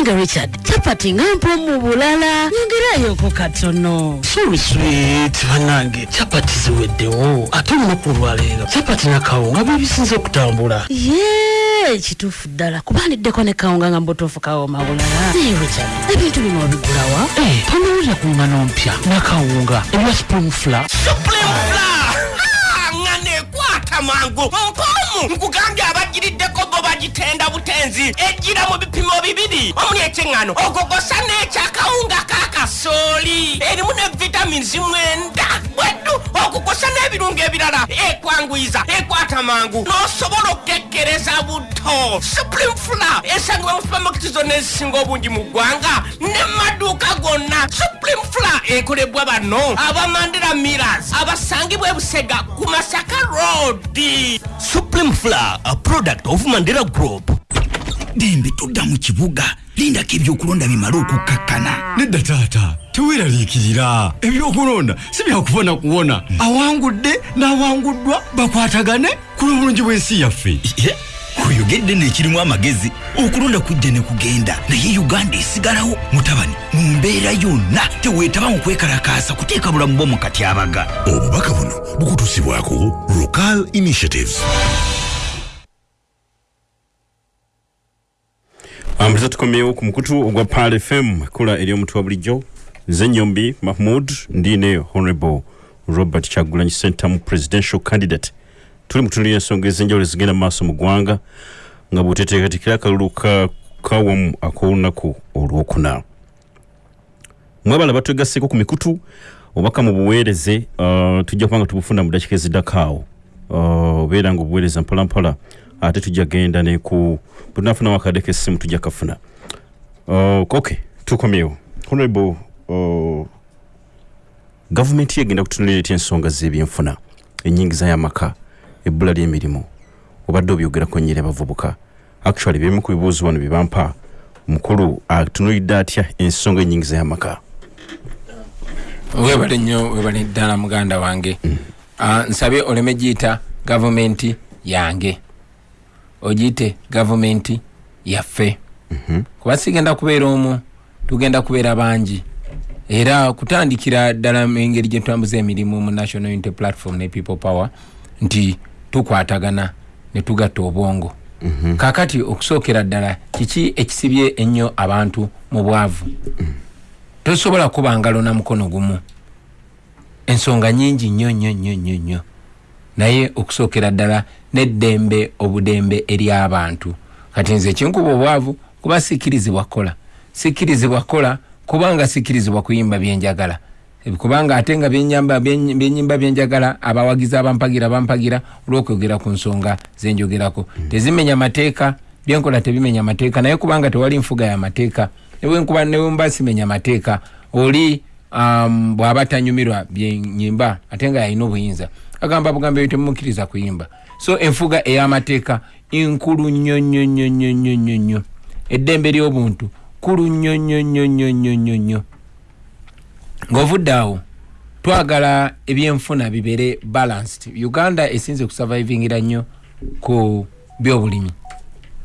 bananga richard capati nga mpa mu bulala nyongerayoko katono. Sorry sweet banange capati ziweddewo ate olunaku olwaleero capati nakawunga byebisinze okutambula. Ye kituufu ddala. Kubandiddeko ne kawunga nga mbutuufu kawoma bulala. Naye richard. Ebintu bino obigulawa Eh, tonowulira ku ngano mpya nakawunga ebya spring fla nga nekwata mangu omu nkugambye abagiriddeko bo bagitenda butenzi. Ejjira mu bipimo bibiri. Omuli ekyeŋŋano ogogosa n'ekyakawunga kakasooli erimu ne vitamins mwenda okugosa n'ebirungo ebirala. Ekwanguyiza ekwata mangu. N'osobola okukekkereza buto supreme fula esangibwa mu supamaketi zonna ezisinga obungi mu ggwanga ne maduuka gonna. Supreme fula ekolebwa bano abamandera miras abasangibwa ebusega ku masaka road. Supreme fula a product of mandera group. Dembe todda mu kibuga. Lindako ebyokulonda bimale okukkakkana nedda taata teweeraliikirira ebyokulonda si byakubona kuwona. Awangudde n'awanguddwa bakwatagane ku lw'obulungi bw'ensi yaffe. Oyogedde n'ekirimu amagezi okulonda kujja ne kugenda. Naye uganda esigalawo mutabani mu mbeera yonna teweetaba mu kwekalakaasa kuteeka bulamu bwo mu katyabaga obubaka buno bukutuusibwako local initiatives. Ambuliza tukomyewo ku mukutu ogwa pal fm ekula eri omuntu wa bulijjo nze nyombi mahmud ndiine honorable robert kyagulanyi centamu presidential candidate. Tuli mutunulira ensonga ez'enjawulo ezigenda mu maaso mu ggwanga nga bweteteekatekera akalulu ka kawamu ak'olunaku olwokuna. Mwebala batwegasseeko ku mikutu obaka mu buweereze uh, tujja kubanga tubufuna mu dakiika eziddakaawo uh, obeera nga obuweereza mpolampola ate tujja genda neku bwetunafunamu akadde kessimu tujja kafuna. Uh, ok tukomyewo. Honorable uh, gavumenti yegenda kutunulira etya ensonga z'ebyenfuna enyingiza y'amaka ebbula ly'emirimu obadde obyogerako nnyo eri abavubuka. Actually byemu ku bibuuzo wano byebampa omukulu atunulidde atya ensonga enyingiza y'amaka? Webale nnyo webale ddala muganda wange. Ah, nsabye oleme giyita gavumenti yange. Ogiyite gavumenti yaffe. Kuba sigenda kubeera omu tugenda kubeera bangi era kutandikira ddala engeri gye tutambuza emirimu mu national unity platform ne people power nti tukwatagana ne tugatta obwongo. Kakati okusookera ddala kiki ekisibye ennyo abantu mu bwavu? Tosobola kuba ngalo na mukono gumu. Ensonga nyingi nnyo nnyo nnyo nnyo nnyo. Naye okusookera ddala n'eddembe obudembe eri abantu. Kati nze kinkuba obwavu kuba sikkirizibwa kukola. Sikkirizibwa kukola kubanga sikkirizibwa kuyimba byenjagala. Kubanga ate nga byenyimba byenjagala abawagizi abampagira bampagira olw'okwogera ku nsonga zenjogerako. Tezimenya mateeka byenkola tebimenya mateeka naye kubanga tewali nfuga ya mateeka newenkuba newemba simenya mateeka oli um, bw'aba tanyumirwa byenyimba ate nga yalina obuyinza agamba bugambo ebyo temumukkiriza kuyimba. So enfuga ey'amateeka nkulu nnyo nnyo nnyo nnyo nnyo nnyo nnyo. Eddembe ly'obuntu kulu nnyo nnyo nnyo nnyo nnyo nnyo nnyo. Ng'ovudde awo twagala ebyenfuna bibeere balanced. Uganda esinze kusurvivingira nnyo ku byobulimi.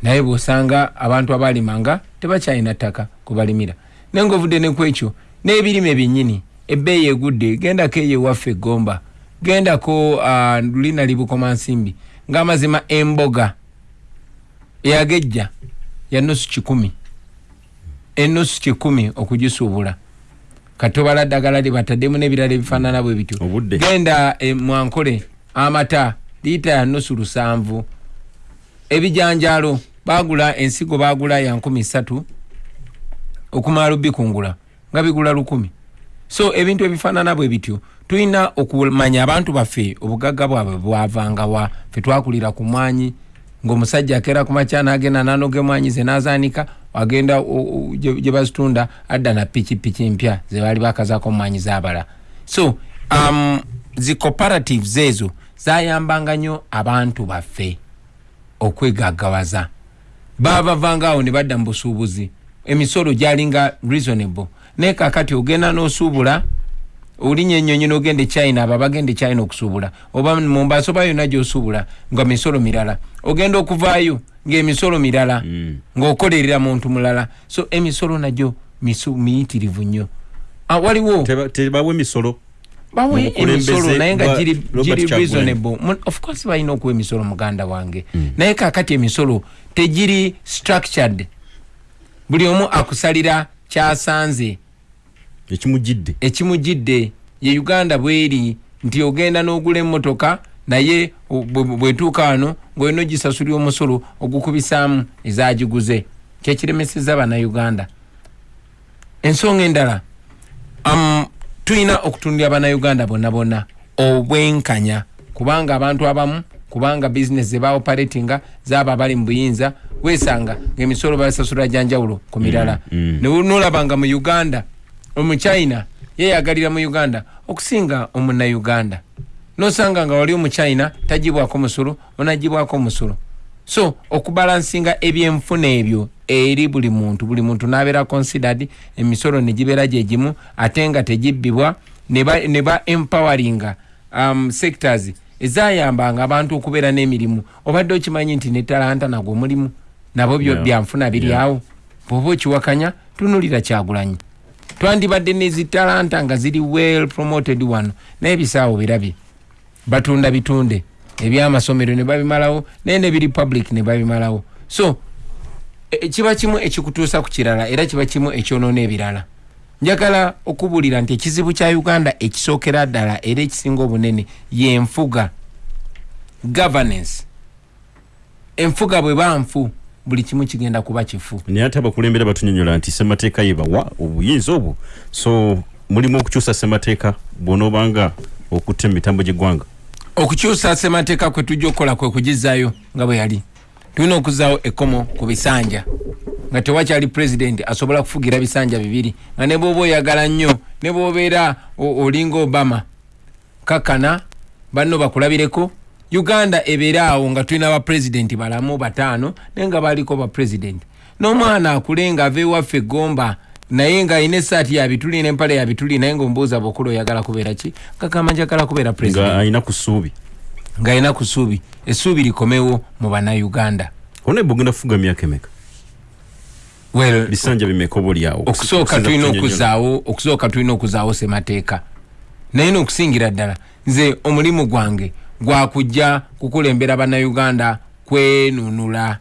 Naye bw'osanga abantu abalimanga tebakyalina ttaka kubalimira naye ng'ovudde ne ku ekyo n'ebirime byennyini ebbeeyi egudde gendako eyo ewaffe egomba gendako uh, lulina libukoma nsimbi ng'amazima emboga eyagejja ya nusu kikumi enusu kikumi okugisuubula. Katobala ddagala libataddemu n'ebirala ebifaanana bwe bityo. Genda e, mwankole amata liita ya nusu lusanvu. Ebijanjaalo bagula ensigo bagula ya nkumi ssatu okumala bikungula nga bigula lukumi. So ebintu ebifaanana bwe bityo tulina okumanya abantu baffe obugagga bwabwe bwavangawa fe twakulira ku mwanyi ng'omusajja akeera ku makya n'agenda nanoga emwanyi ze n'azaanika agenda gye bazitunda adda na pikipiki mpya ze baali bakazaako omwanyi zaabala so um, zi cooperatives ezo zayambanga nnyo abantu baffe okwegaggawaza. Baabavangaawo ne badda mu busuubuzi. Emisolo gyalinga reasonable. Naye kakati ogenda n'osuubula olinya ennyonyi n'ogenda e china abo abagenda e china okusuubula oba mumbaasa oba yonna gy'osuubula nga misolo mirala ogenda okuvaayo ng'emisolo mirala ng'okolerera muntu mulala. So emisolo nagyo misu- miyitirivu nnyo. Ah, waliwo tebawa emisolo. Bawe emisolo naye nga giri reasonable. Of course balina okuwa emisolo muganda wange. Naye kakati emisolo tegiri structured. Buli omu akusalira kyasanze. Ekimujidde ekimujidde ye uganda bweri nti ogenda n'ogula emmotoka naye bwetuuka wano ngaolina ogisasulira omusolo ogukubisaamu ezagiguze kyekiremeseza bannayuganda. Ensonga endala tulina okutundira bannayuganda bonna bonna obwenkanya. Kubanga abantu abamu kubanga bizinesi zebaoperatinga zaba bali mu buyinza wesanga ngaemisolo basasula janjawulo ku mirala. Mm, nolaba nga mu uganda omuchina yeyagalira mu uganda okusinga omunauganda nosanga nga wali omuchina tagibwako musolo onagibwako musolo so okubalansinga ebyenfuna ebyo eri buli muntu buli muntu nabeera considered emisolo negibeera gyegimu ate nga tegibbibwa ne ba- empoweringa um, sectors ezayambanga abantu okubeera n'emirimu. Obadde okimanyi nti ne talanta nagwo mulimu nabo byanfuna biri awo. Bwoba okiwakanya tunulira kyagulanyi. Twandibadde nezitalanta nga ziri well promoted wano naye bisaawo birabye batunda bitunde. Ebyamasomero ne babimalawo naye nebiri public ne babimalawo. So e- kiba kimu ekikutuusa ku kirala era kiba kimu ekyonoona ebirala. Njagala okubuulira nti ekizibu kya uganda ekisookera ddala era ekisinga obunene yenfuga governance. Enfuga bwe banfu buli kimu kigenda kuba kifu. Naye ate abakulembera batunyonyola nti semateeka yebawa obuyinza obwo. So mulimu okukyusa semateeka bwonoobanga okutta emitambo gy'eggwanga okukyusa semateeka kwe tujja okukola kwe kugizaayo nga bwe yali tulina okuzaawo ekkomo ku bisanja nga tewakyali pulezidenti asobola kufugira bisanja bibiri nga ne bwoba oyagala nnyo ne bwobeera olinga obama kakkana banno bakulabireko. Uganda ebeere awo nga tulina bapulezidenti balamu bataano naye nga baliko bapulezidenti n'omwana akule nga ava ewaffe egomba naye nga esaati yabituli n'empale yabituli naye ngaomubuuza bwokula oyagala kubeera ki? Kagamba njagala kubeera nga pulezidenti alina ku ssuubi ng'alina ku ssuubi essuubi likomewo mu bannayuganda. Ona ebugenda kufuga myaka emeka? Well bisanja bimeka oba oliawo okusooka tulina okuzaawo okusooka tulina okuzaawo semateeka naye n'okusingira ddala nze omulimu gwange gwakujja kukulembera bannayuganda kwenunula.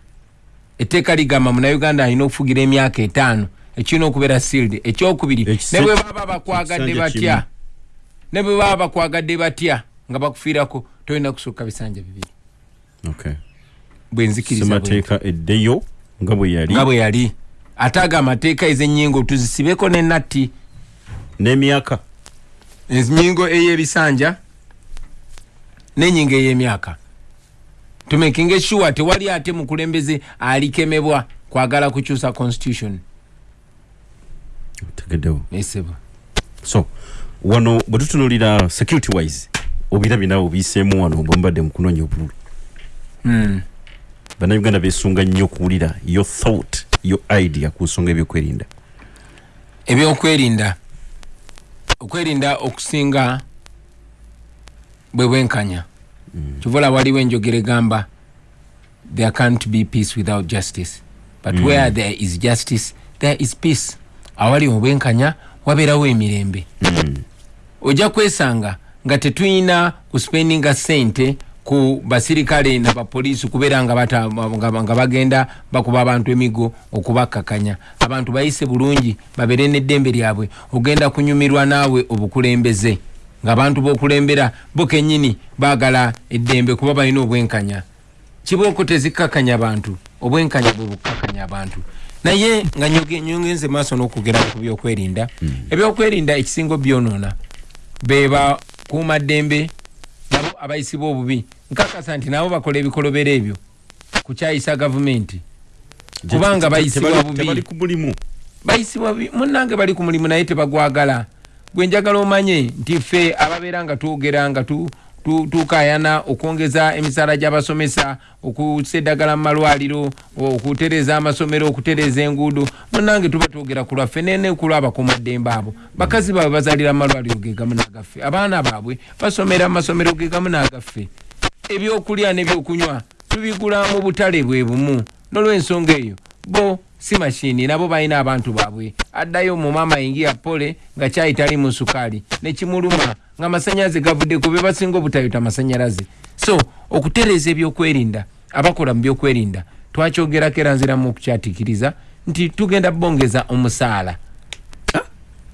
Etteeka ligamba munayuganda alina okufugira emyaka etaano ekirina okubeera sealed ekyokubiri ne bwe baba bakwagadde batya ne bwe baba bakwagadde batya nga bakufiirako tolina kusooka bisanja bibiri. Okay. bwenzikiriza bwe semateeka eddeyo nga bwe yali. Nga bwe yali. Ate ago amateeka ez'ennyingo tuzisibeko ne natti. N'emyaka. Ennyingo ey'ebisanja n'ennyingo ey'emyaka. Tumekinge sure tewali ate mukulembeze alikemebwa kwagala kukyusa constitution tegeddewo esebo so wano bwe tutunulira security wise obirabye nawe obiyiseemu wano bwembadde mu kunoonya obululu. Mm. bannayuganda beesunga nnyo okuwulira your thought your idea ku nsonga ebyokwerinda. Ebyokwerinda. Okwerinda okusinga bwe bwenkanya. Kivola waliwo enjogera egamba there can't be peace without justice. But Mm. where there is justice there is peace awali obwenkanya wabeerawo emirembe. Ojja kwesanga nga tetulina kuspendinga sente ku basirikale nabapoliisi kubeera nga, nga, nga bagenda bakuba abantu emigo okubakkakanya. Abantu bayise bulungi babeere n'eddembe lyabwe ogenda kunyumirwa naawe obukulembeze. Ng'abantu b'okulembera bo kennyini baagala eddembe kuba balina obwenkanya. Kibooko tezikkakanya bantu obwenkanya bwe bukkakanya abantu naye nga nyongenze maaso n'okugera ku byokwerinda. Ebyokwerinda ekisingo byonoona be bakuumaddembe nabo abayisibwa obubi. Nkakasa nti nabo bakola ebikolobero ebyo kukyayisa gavumenti. Kubanga bayisibwa bubi bayisibwa bubi munnange bali ku mulimu naye tebagwagala. Gwe njagala omanye nti ffe ababeera nga twogera nga tu- tu- tukayana okwongeza emisaala gy'abasomesa okusa eddagala mu malwaliro okutereza amasomero okutereza enguudo munnange tuba twogera ku lwaffe nene ku lwabakuumaddembe abo. Bakazi baabwe bazaalira mu malwaliro ge gamu n'agaffe. Abaana baabwe basomera mu masomero ge gamu n'agaffe. Ebyokulya n'ebyokunywa tubigula mu butale bwe bumu. N'olw'ensonga eyo bo si mashini nabo balina abantu baabwe addayo mu maama yingia pole nga kyayi tali mu sukaali. Nekimuluma nga amasanyalaze gavudde ku be basinga obutayota amasanyalaze. So okutereeza ebyokwerinda abakola mu byokwerinda twakyogerako era nziramu okukyatiikiriza nti tugenda bongeza omusaala.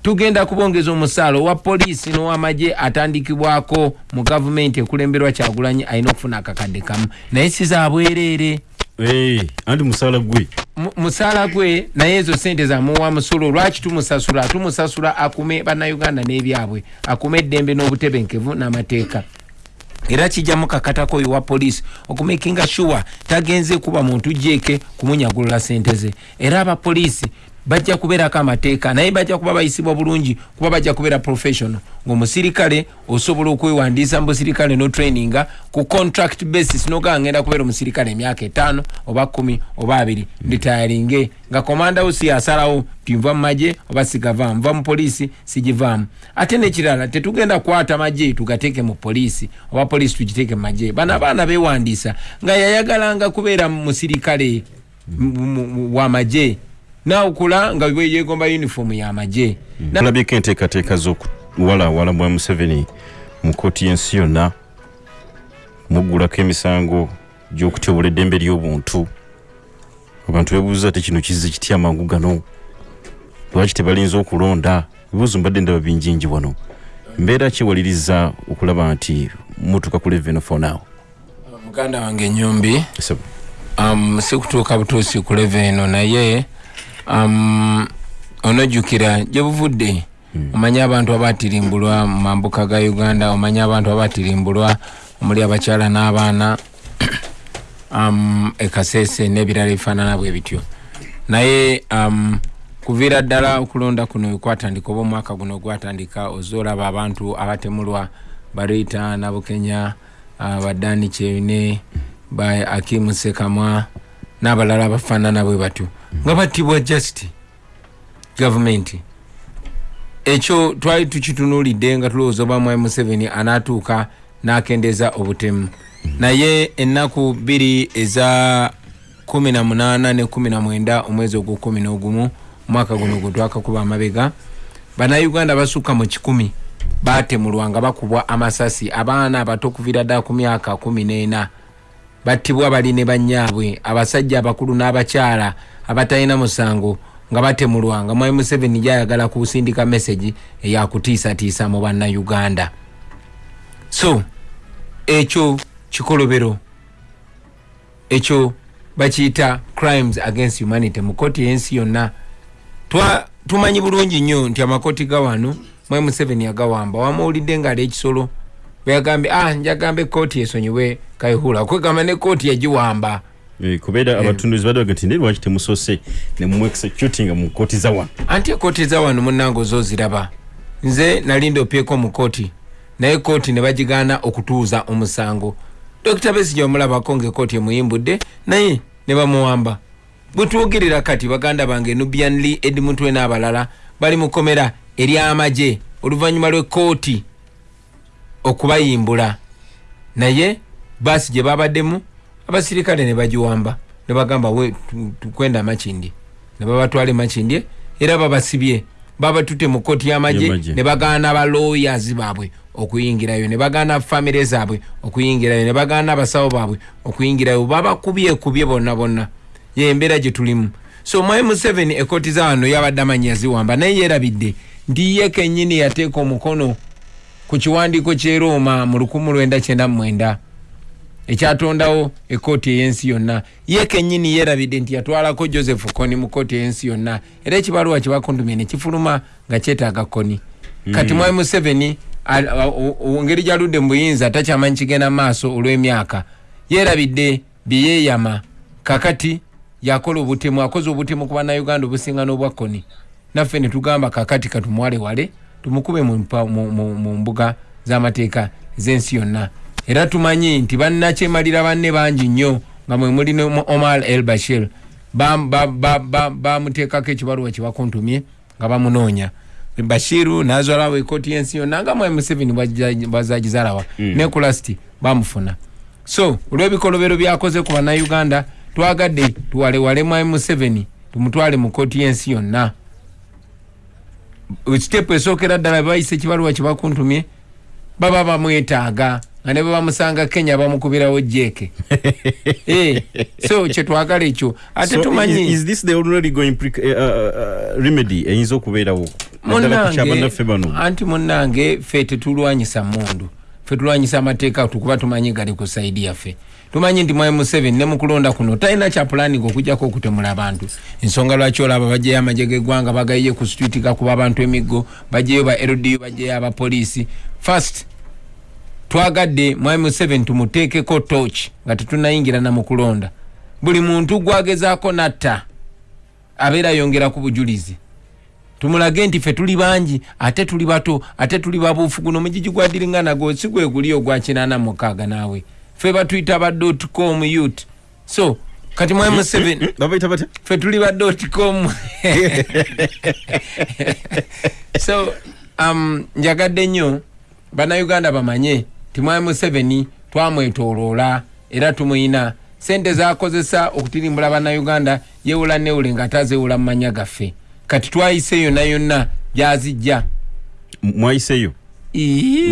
Tugenda kubongeza omusaala owa poliisi n'owamagye atandikibwako mu gavumenti ekulemberwa kyagulanyi alina okufuna akakadde kamu. Naye sizabwereere anti musaala gwe. Musaala gwe naye ezo sente zamuwa musolo lwaki tumusasula? Tumusasula akume bannayuganda n'ebyabwe akume eddembe n'obutebenkevu n'amateeka. Era kijjamu kakatako oyo wa poliisi okumakinga sure tagenze kuba muntu jeeke kumunyagulula sente ze. Era abapoliisi bajja kubeerako amateeka. Naye bajja kuba bayisibwa bulungi kuba bajja kubeera professional ngaomusirikale osobola okwewandiisa mu busirikale no traininga ku contract basis nogaa ngenda kubeera omusirikale emyaka etaano oba kumi oba abiri. Nditayaringe nga komanda wo si asalawo tinva mu magye oba sigavaamu nva mu poliisi sigivaamu. Ate nekirala tetugenda kukwata magye tugateeke mu poliisi oba poliisi tugiteeke mu magye. Bano abaana bewandiisa nga yayagalanga kubeera musirikale wamagye nawukula nga yegomba uniform yamagye tulabyeko enteekateeka z'okuwalawala bwa museveni mu kooti y'ensi yonna muggulako emisango gy'okutyobola eddembe ly'obuntu. Abantu bebuuza ti kino kize kitya amangu gano? Lwaki tebalinza okulonda? Ebibuuzo mbadde ndaba bingingi wano. Mbeera kiwaliriza okulaba nti mutuuka ku leveno for now? Muganda wange enyumbi um, sikutuuka butuusi ku leveno naye um, onojjukira gye buvudde omanyi abantu abatirimbulwa mu mambuka ga uganda omanyi abantu abatirimbulwa omuli abakyala n'abaana um, ekasese n'ebirala ebifaanana bwe bityo. Naye um, kuviira ddala okulonda kuno kwatandika oba omwaka guno gwatandika ozoolaba abantu abatemulwa barita nabukenya uh, badani kyeyune ba akimu sekamwa n'abalala abafaanana bwe batyo nga battibwa just gavumenti ekyo twali tukitunulidde nga tulowooza oba mwai museveni anaatuuka n'akendeeza obutemu. Naye ennaku bbiri eza 18 ne 19 omwezi ogwo 11 omwaka guno gwe twakakuba amabega bannayuganda basukka mu kikumi batemulwa nga bakubwa amasasi. Abaana abato okuviira ddala ku myaka 14 battibwa bali ne bannyaabwe abasajja abakulu n'abakyala abatalina musango nga batemulwa nga mwai museveni gyayagala kusindika mesagi eyakutiisatiisa mu bannayuganda. So ekyo kikolobero ekyo bakiyita crimes against humanity mu kooti y'ensi yonna. Tumanyi bulungi nnyo nti amakooti ga wano mwai museveni yagawamba. Wamuwulidde ngaali ekisolo bweyagambye ah njagamba ekooti esonyiwe kayihula kwegamba ne kooti yagiwamba kubeera abatunduzi baddaga nti naye lwaki temusose nemuexecutinga mu kooti za wano anti ekooti za wano munange ozoziraba nze nali ndopyeko mu kooti naye kooti ne bagigaana okutuuza omusango. Dokita besija omulabako ngaekooti emuyimbudde naye ne bamuwamba. Bwetwogerera kati baganda bange nubian lee edmutwe n'abalala bali mu komera eryamagye oluvannyuma lw'ekooti okubayimbula. Naye baasi gye babaddemu abasirikale ne bagiwamba ne bagamba we tukwenda makindye ne babatwala emakindye era babasibye. Babatute mu kooti y'amagye ne bagaana balawyers baabwe okuyingirayo ne bagaana famire zaabwe okuyingirayo ne bagaana abasawo baabwe okuyingirayo. Babakubyekubye bonna bonna. Ye embeera gye tulimu. So mwai museveni ekooti za wano yabadde amanyi yaziwamba naye yerabidde nti ye kennyini yateeka omukono ku kiwandiiko ky'e roma mu 1999 ekyatondawo ekooti ey'ensi yonna. Ye kennyini yerabidde nti yatwalako joseph koni mu kooti ey'ensi yonna. Era ekibaluwa kyebakuntumye ne kifuluma nga kyetaaga koni kati Mm. mwai museveni ngeri gyaludde mu buyinza takyamanyi kigenda maaso olw'emyaka. Yerabidde byeyeyama kakati yakola obutemu akoze obutemu ku bannayuganda obusinga n'obwa koni naffe ne tugamba kakati katumwale wale tumukube mu mu- mu mu mbuga z'amateeka z'ensi yonna era tumanyi nti bannakyemalira banne bangi nnyo nga mwe muli omar el bashir. Bamuteekako ba, ba, bamuteekako ekibaluwa kyebakuntumye nga bamunoonya. Bashiru nazwalawo ekooti y'ensi yonna nga mwai museveni bwazagizalawa Mm. ne kulasti bamufuna. So olw'ebikolobero byakoze ku bannayuganda twagadde tuwalewale mwai museveni tumutwale mu kooti y'ensi yonna. Sitepu esookera ddala bayise ekibaluwa kyebakuntumye baba bamwetaaga nga ne babamusanga kenya bamukubirawo jeeke Eh, so kyetwagala ekyo ate tumanyi is, is this the already going pre- uh, uh, remedy? Eyinza okubeerawo? Anti munnange ffe tetulwanyisa mundu ffe tulwanyisa amateeka tukuba tumanyi gali ku saidi yaffe. Tumanyi nti mwai museveni ne mukulonda kuno talina kyapulaninga okujjako okutemula abantu ensonga lwaki olaba bajjayo amagye g'eggwanga bagayiye ku street gakuba abantu emiggo bajjayo ba ldu bajjayo abapoliisi first twagadde mwai museveni tumuteekeko toch nga tetunayingira namukulonda buli muntu gwagezaako natta abeera yongera ku bujulizi. Tumulage nti ffe tuli bangi ate tuli bato ate tuli babuufu guno omugigi gwa diringa nagwo si gwe guli ogwa kinaana mukaaga naawe. Ffe batuyita ba com youth. So kati mwai museveni ffe tuli ba com. So um, njagadde nnyo bannayuganda bamanye ti mwai museveni twamwetoloola era tumuyina. Sente zakozesa okutirimbula bannayuganda yewula newule nga tazeewula mu manya gaffe. Kati twayise yonna yonna gyazijja. Mwayiseeyo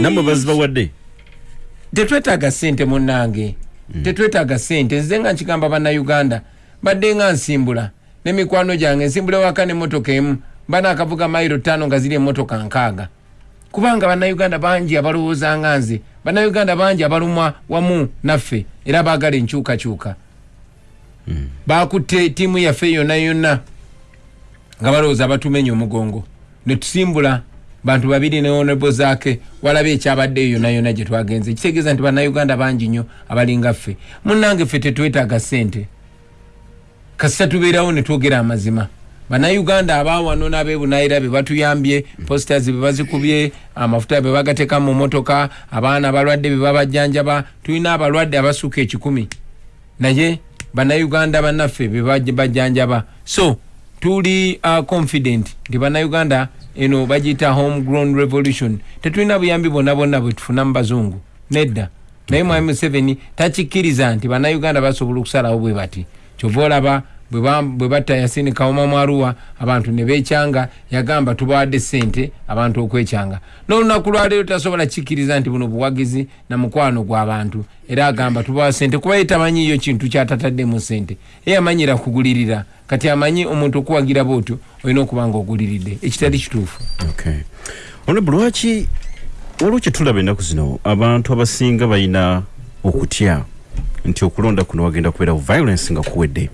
nammwe bazibawadde? Tetwetaaga sente munnange. Tetwetaaga sente nze nga nkigamba bannayuganda badde nga nsimbula. Nemikwano gyange nsimbula waka nemotoka emu. Mba nakavuga mayiro tano nga ziri emotoka nkaaga. Kubanga bannayuganda bangi abalowooza nga nze bannayuganda bangi abalumwa wamu naffe era baagala enkyukakyuka. Bakutte tiimu yaffe yonna yonna nga balowooza batumenya omugongo. Netusimbula bantu babiri ne honorable zaake walaba ekyabaddeyo yonna yonna gye twagenze. Kitegeeza nti bannayuganda bangi nnyo abalinga ffe. Munnange ffe tetwetaaga ssente. Kasita tubeerawo ne twogera amazima bannayuganda abawano n'abebunayira be batuyambye postas be bazikubye amafuta be bagateeka mu motoka abaana abalwadde be babajjanjaba tulina abalwadde abasuka ekikumi. Naye bannayuganda bannaffe be baj- bajjanjaba. So tuli uh, confident nti bannayuganda eno bagiyita homegrown revolution. Tetulina buyambi bwonna bwonna bwe tufuna mu bazungu. Nedda. Naye mwami museveni takikkiriza nti bannayuganda basobola okusalawo bwe bati. Kyova olaba bwe ba- bwe batta yasini kawoma mwaruwa abantu ne bekyanga yagamba tubawadde sente abantu okwekyanga. N'olunaku lwaleero tasobola kikkiriza nti buno buwagizi na mukwano gw'abantu era agamba tubawa sente kuba ye tamanyiyo kintu kyatatadde sente ye amanyira kugulirira. Kati amanyi omuntu okuwagira bwotyo olina okuba nga oguliridde ekitali kituufu. Honorable lwaki waliwo kyetulaba ennaku zino abantu abasinga balina okutya nti okulonda kuno wagenda kubeerawo violence nga kuwedde.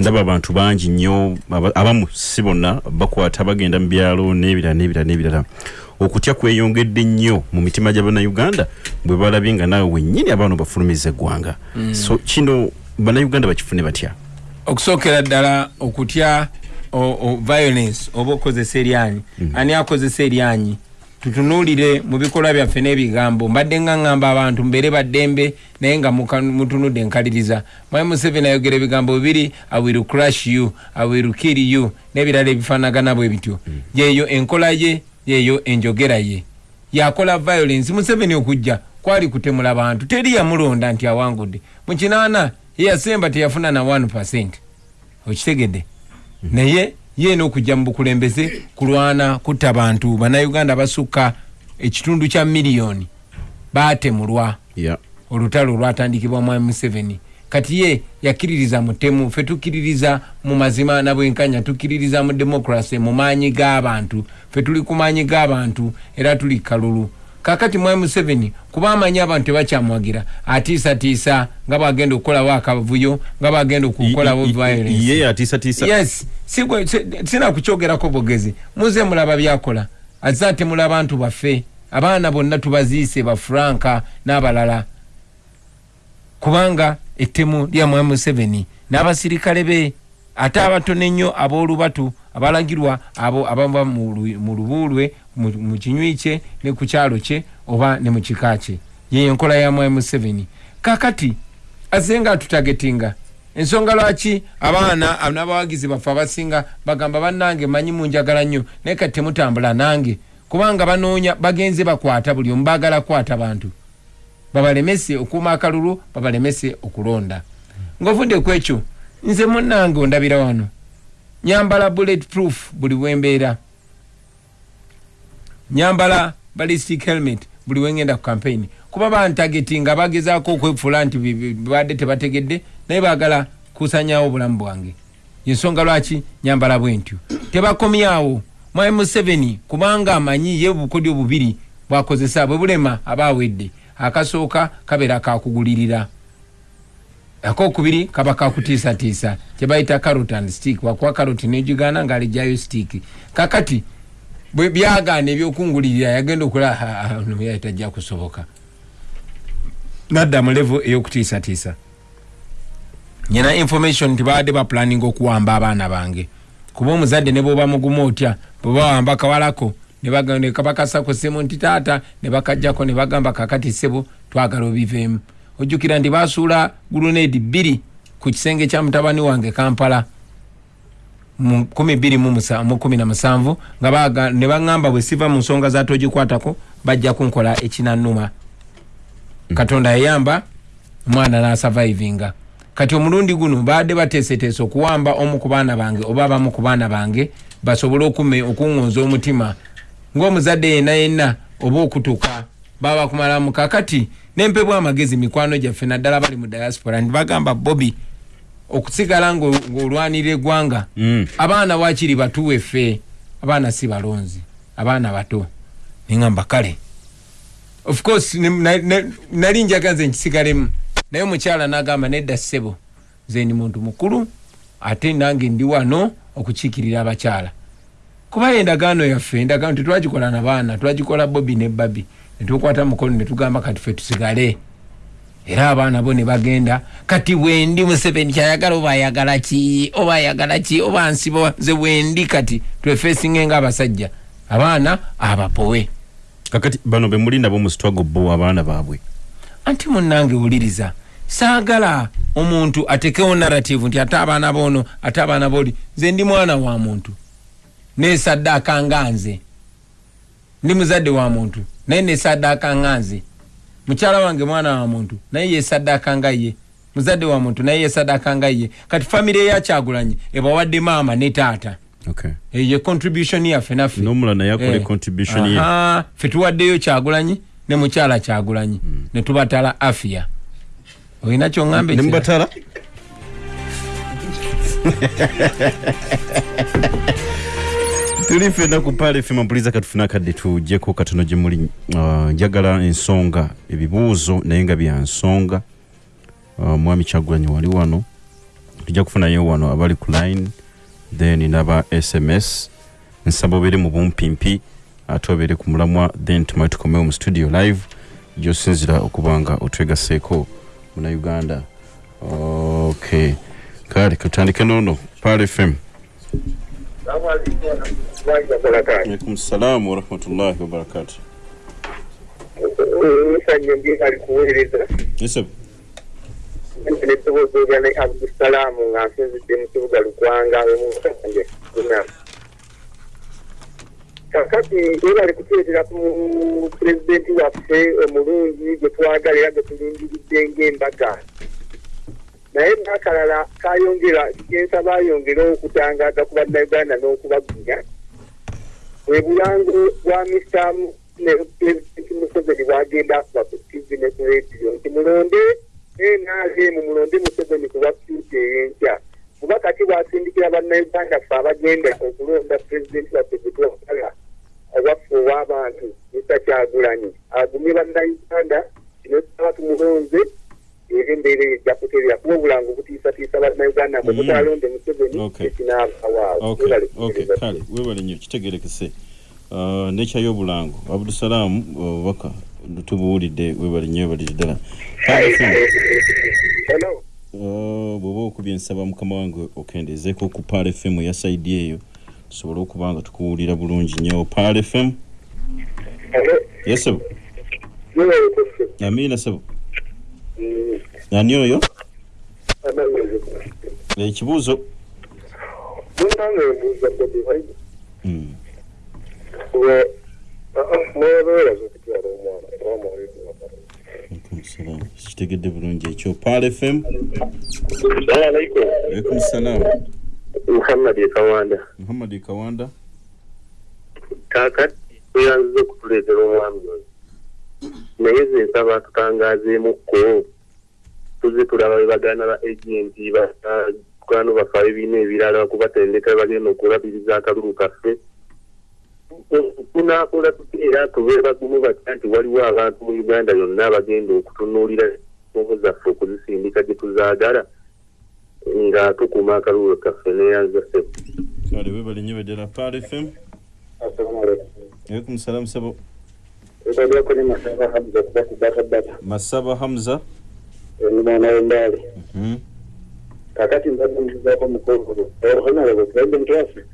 Ndaba abantu bangi nnyo aba- abamu si bonna bakwata bagenda mu byalo n'ebirala n'ebirala n'ebirala. Okutya kweyongedde nnyo mu mitima gy'abannayuganda bwe balabye nga naawe wennyini abaana obafulumiza eggwanga. Mm. so kino bannayuganda bakifune batya? Okusookera ddala okutya o- o- violence oba okozesa eryanyi. Ani akozesa eryanyi tutunuulire mu bikolwa byaffe n'ebigambo. Mbadde nga ŋŋamba abantu mbeere baddembe naye nga mutunudde enkaliriza mwami museveni ayogera ebigambo bibiri i will crush you i will kill you n'ebirala ebifaanagana bwe bityo. Yeeyo enkola ye yeeyo enjogera ye. Yakola violence. Museveni okujja kwali kutemula bantu. Teri yamulonda nti awangudde. Mu kinaana ye yasemba teyafuna na 1 okitegedde? Naye ye n'okujja mu bukulembeze kulwana kutta bantu. Bannayuganda basukka ekitundu kya miliyoni baatemulwa. Yeah. olutalo olwatandikibwa mwami museveni kati ye yakkiririza mutemu ffe tukkiririza mu mazima nabwenkanya tukkiririza mu demokrasi mu maanyi g'abantu ffe tuli ku maanyi g'abantu era tuli kalulu kakati mwami museveni kuba amanyi abantu tebakyamwagira atiisatiisa nga bwagenda okukolawo akavuyo nga bwagenda okukolawo yes. Sigwe- si- sina kukyogerako bugezi muze mulaba byakola. Azza temula abantu baffe. Abaana bonna tubaziise bafranka n'abalala. Kubanga ettemu lya mwami museveni n'abasirikale be ate abatono ennyo ab'olubatu abalagirwa abo abava mu lu- mu lubuulwe mu kinywi kye ne ku kyalo kye oba ne mu kika kye. Yeyo enkola ya mwami museveni kakati aze nga atutagetinga ensonga lwaki abaana n'abawagizi baffe abasinga bagamba bannange manyi munjagala nnyo naye kati temutambula nange. Kubanga banoonya bagenze bakwata buli omu baagala kwata bantu. Babalemese okuuma akalulu babalemese okulonda. Ngaovudde ku ekyo nze munnange ondabira wano. Nyambala bullet proof buli wembeera. Nyambala ballistic helmet buli wengenda ku campaign. Kuba bantageti nga bagezaako okwefuula nti babadde tebategedde naye baagala kusanyawo obulamu bwange. Yensonga lwaki? Nyambala bwentyo. Tebakomyawo. Mwami museveni kubanga amanyi ye obukodyo bubiri bwakozesa bwe bulema aba awedde akasooka kabeera kakugulirira akokubiri kaba kakutiisatiisa kyebayita carrot and stick. Wakuwa carrot negigana ngaalijjayo stick. Kakati bwe byagaana ebyokungulirira yagenda okulaa tajja kusoboka. Nadda mu levo eyokutiisatiisa nyina information nti baadde bapulaning okuwamba abaana bange. Kuba omuzadde ne bwoba mugumu otya bwebawamba kawalako ne baga- ne kabakasako ssemu nti taata ne bakajjako ne bagamba kakati ssebo twagala obiveemu ojjukira nti basuula guluneedi bbiri ku kisenge kya mutabani wange kampala mu 217 nga ne baŋŋamba bwe siva mu nsonga za togikwatako bajja kunkola ekinannuma. Katonda yayamba omwana n'asavaivinga kati omulundi guno baadde bateeseteese okuwamba omu ku baana bange oba abamu ku baana bange basobole okume okuŋŋonza omutima. Ng'omuzadde yenna yenna oba okutuka baba bakumalamu kakati nempebwa amagezi mikwano gyaffe naddala bali mu diaspora ntibagamba bobi okusigala ng'olwanirira eggwanga. Abaana wakiri batuwe ffe abaana si balonzi abaana bato. Neŋamba kale. Of course nali njaga nze nkisigalemu naye omukyala n'agamba nedda ssebo nze ndi muntu mukulu ate nange ndi wano okukiikirira abakyala. Kuba endagaano yaffe endagaano tetwagikola na baana twagikola bobi ne babi netukwata mukono netugamba kati ffe tusigale. Era abaana bo ne bagenda kati bwendi museveni kyayagala oba ayagala ki? Oba ayagala ki? Oba nsiba nze bwendi kati twefeesinge nga abasajja. Abaana abapowe. Kakati bano be muli nabo mu struggle bo abaana baabwe. Anti munnange wuliriza saagala omuntu atekewo narrative nti ate abaana boono ate abaana booli nze ndi mwana wa muntu. Nesaddaaka nga nze. Ndi muzadde wa muntu naye nesaddaaka nga nze mukyala wange mwana wa muntu naye yesaddaaka nga ye muzadde wa muntu naye yesaddaaka nga ye kati famire eyakyagulanyi ebawadde maama ne taata. Okay. ye contribution yaffe naffe. Eh. contribution ye. Aha, ffe tuwaddeyo kyagulanyi ne mukyala kyagulanyi ne tubatala afia. Olina kyoŋŋambe Ne mubatala? tuli fena ku paala fm mpuliza katufuna akadde tujjeko katono gye muli. Uh, njagala ensonga ebibuuzo naye nga bya nsonga. Uh, mwami kyagulanyi wali wano. Tujja kufunayo wano abali ku line then naba sms nsaba obeere mu bumpimpi ate obeere ku mulamwa then tumale tukomewo mu studio live. Gyosinzira okuba nga otwegaseeko munauganda okay. Kale katandike noono. Paala fm alaikum salamu warahmatullahi wabarakatu musanye ndi ali kuweereza neddoboozi olya ne abdusalaamu nga nsinzidde mu kibuga lukwanga emusange kuna kakati ebali kutuletera ku pulezidenti waffe omulungi gwe twagala era gwe tulindiridde ng'embaga naye nakalala kayongera kensaba ayongere okutangaza ku bannayuganda n'okubagunya bwe bulango bwa pulezidenti museveni bwagenda kuba ku tv ne ku rediyo nti mulonde nrm mulonde museveni kuba fyuti ey'enkya. Kuba kati bwasindikira bannayuganda ffe abagenda okulonda pulezidenti waffe gwe twagala owaffe ow'abantu mr kyagulanyi? Agumye bannayuganda kino tusaba tumulonze era embeera ejja kuterera kuba obulango butiisatiisa bannayuganda mwe Mm. mutalonde museveni kale webale nnyo kitegerekese Uh, nekyayo obulango abdusalaamu obubaka tubuwulidde webale nnyo webalire ddala. Uh, bw'oba okubye ensaba mukama wange okendezeeko ku paal fm eya saidi eyo tusobole okuba nga tukuwulira bulungi nnyo. Paal fm yesebo amiina sebo ani oyo? Ekibuuzo. Munange mbuuza bobi wine Mm. mwebeeraza okutwala omwana kitegedde bulungi ekyo. Paal fm alaikum. Salaam muhammad ekawanda muhammad kawanda. Kaakati tuyanziza okutuleetera omwami oyo. Naye ze nsaba tutangazeemukko tuze tulaba bebagana ba agenti bakwano bafe ebibiina ebirala kubatendeka bagenda okulabiriza akalulu kaffe. Tunaakola tutya era tube bagumu batya nti waliwo abantu mu uganda yonna abagenda okutunuulira ensomo zaffe okuzisindika gye tuzaagala nga tukuuma akalulu kaffe neyanzase kale webale nnyo baddala pal fm alaikum. Salam sabo. Masaba hamza mwana w'embaale Mhm. kakati mbadde mbuzaako mukolo ohanalabo tubaidde mutwaffe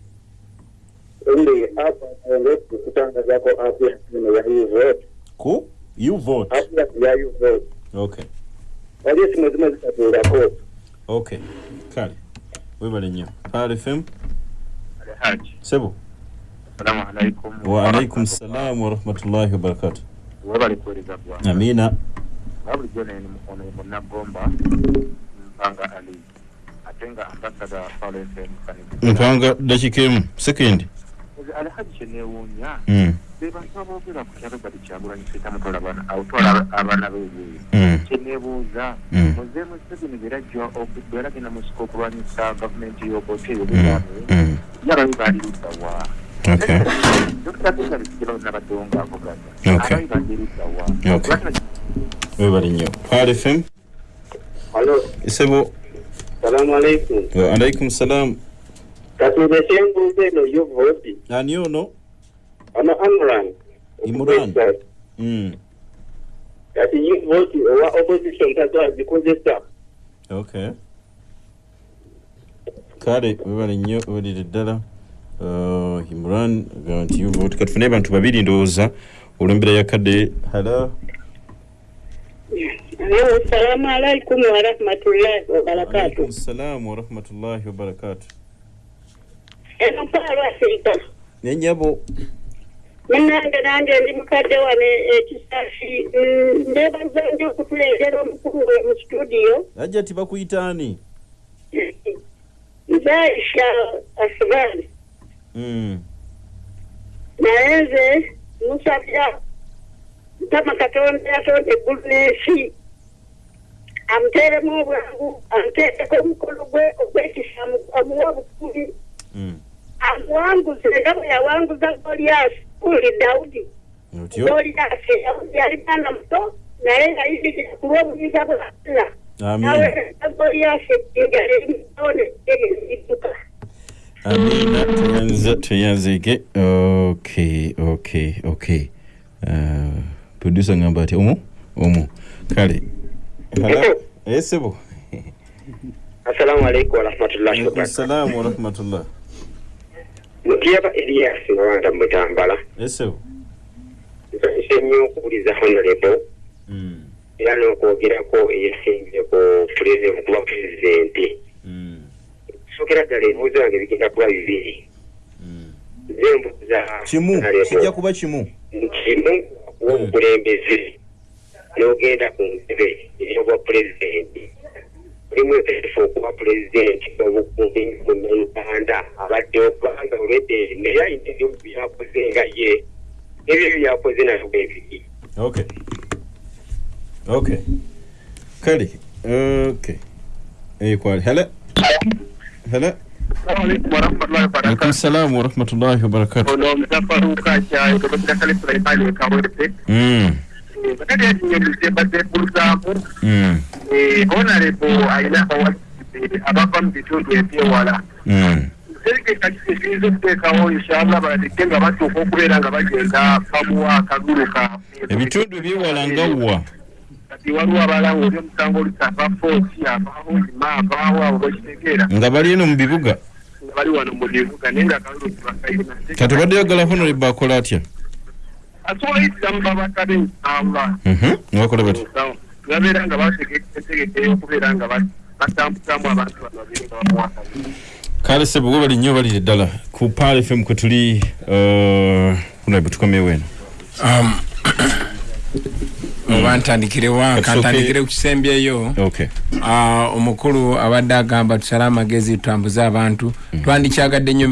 ndi app ngo kutangazaako app ya simu ya uvote ku? Uvote app ya- ya uvote okay. Wali esimu ezimu ezitatuulako okay. Kale webale nnyo pal fm Haji. sebo? Assalamu alaikum. waalaikum salam warahmatullahi wabarakatu Webale kuweereza Gwanga. amina Wabulijjo nene mukono munnagomba mpanga ali ate nga ambasada mpanga dakika emu sekendi Alhaji kye neewuunya Mm. be bantu aboogera ku kyalo bali kyagulanyi seeta mutwala abaana awutwala abaana beebweru Mm. kye neebuuza Mm. muze museveni okubeera genda mu siko okulwanyisa gavumenti y'obote ey'obugame Mm. yababi baali luddawa dokita pesalikigero nabaddewo ng'avuganya Okay. ababi baali luddawa Okay. webale nnyo pal fm Halo, sebo salamu alaikum. waalaikum salam Katulese embuuza eno y'ovoti. ani ono Ono Amran. Imran. Mm. Kati y'ovoti owa opposition tatwazikozesa. okay kale webale nnyo welire ddala imran nti uvote katufune bantu babiri ndowooza olw'embeera yakadde halo Assalamu alaikum warahmatullahi wabarakatuh. alaikum salam warahmatullahi wabarakatu Eno Paalo Afirika. nenyabo Munnange nange ndi mukadde wano ekisasi ndeebaza nyo okutuleetera omukulu we mu studio. Ajja ti bakuyitaani nze Aisha Asibani Mm. naye nze musabya mukama katonda yatonda eggulu n'ensi amuteeremu obwangu amuteekeko omukolo gwe ogwekisa amuwa obukuli amuwanguze nga bwe yawanguza goliyasi kuli dawudi otyo dawudi yali mwana muto naye nga yidirira ku lw'obuyinza bwa alla naweereza goliyasi ejjinja lyerimutone eryezidduka amina tuyanzike okay okay okay. Uh, producer ngamba ati omu omu kale. Esebo Assalamu alaikum warahmatullahi wabarakatuh. warahmatullah. Mutiyaba Elias nga wanda mutambala. esebo Nsanyuse nnyo okuwuliza honorable era n'okwogerako eyesinze ku okuba pulezidenti. Sookera ddala ebibuuzo byange bigenda kuba bibiri. Nze mbuuza kimu? Kijja kuba kimu? Kimu okuwa obukulembeze n'ogenda ku ntebe ey'obwa pulezidenti. Mulimu eteefu okuba pulezidenti obukumbi mu uganda. Abadde okubanga olwedde naye ayina ebimu byakoze nga ye. Ebyo byakoze nabyo bwe biri. Okay okay kale okay ekwali hala hala alaikum salam warahmatullahi wabarakatu ono omusafaruka kyayo tobakirasale sulaimani ekawerte Mm, bakati yakinyerize mbadde buluzaamu mm, honorable ayina abawasibe abava mu bitundu ebyewala mm. serikeka kiyinza okuteekawo inshallah baleke nga batuuka okubeera nga bagenda bamuwa akagulu kaabwe ebitundu ebyewala nga wa kati waliwo abalanga oli omusango olusava footi avaawo ima avaawo abo bakitegeera nga bali eno mu bibuga? Nga bali wano mu bibuga naye nga akalulu tibakayina kati obadde yagala honorable akola atya? Asobola yitira mu babaka b'ensamba Mhm, nibakola bati babeera nga bategekeyo okubeera nga batambuzamu abantu bano babiri nga bamuwa akagulu kale sebo gwe bali nnyo balire ddala. Ku pal fm kwe tuli uh, tukomewo eno. Um, oba ntandikire wa Katusooke- kantandikire ku kisembyeyo okay. Ah, omukulu abadde agamba tusale amagezi tutambuze abantu. Twandikyagadde nnyo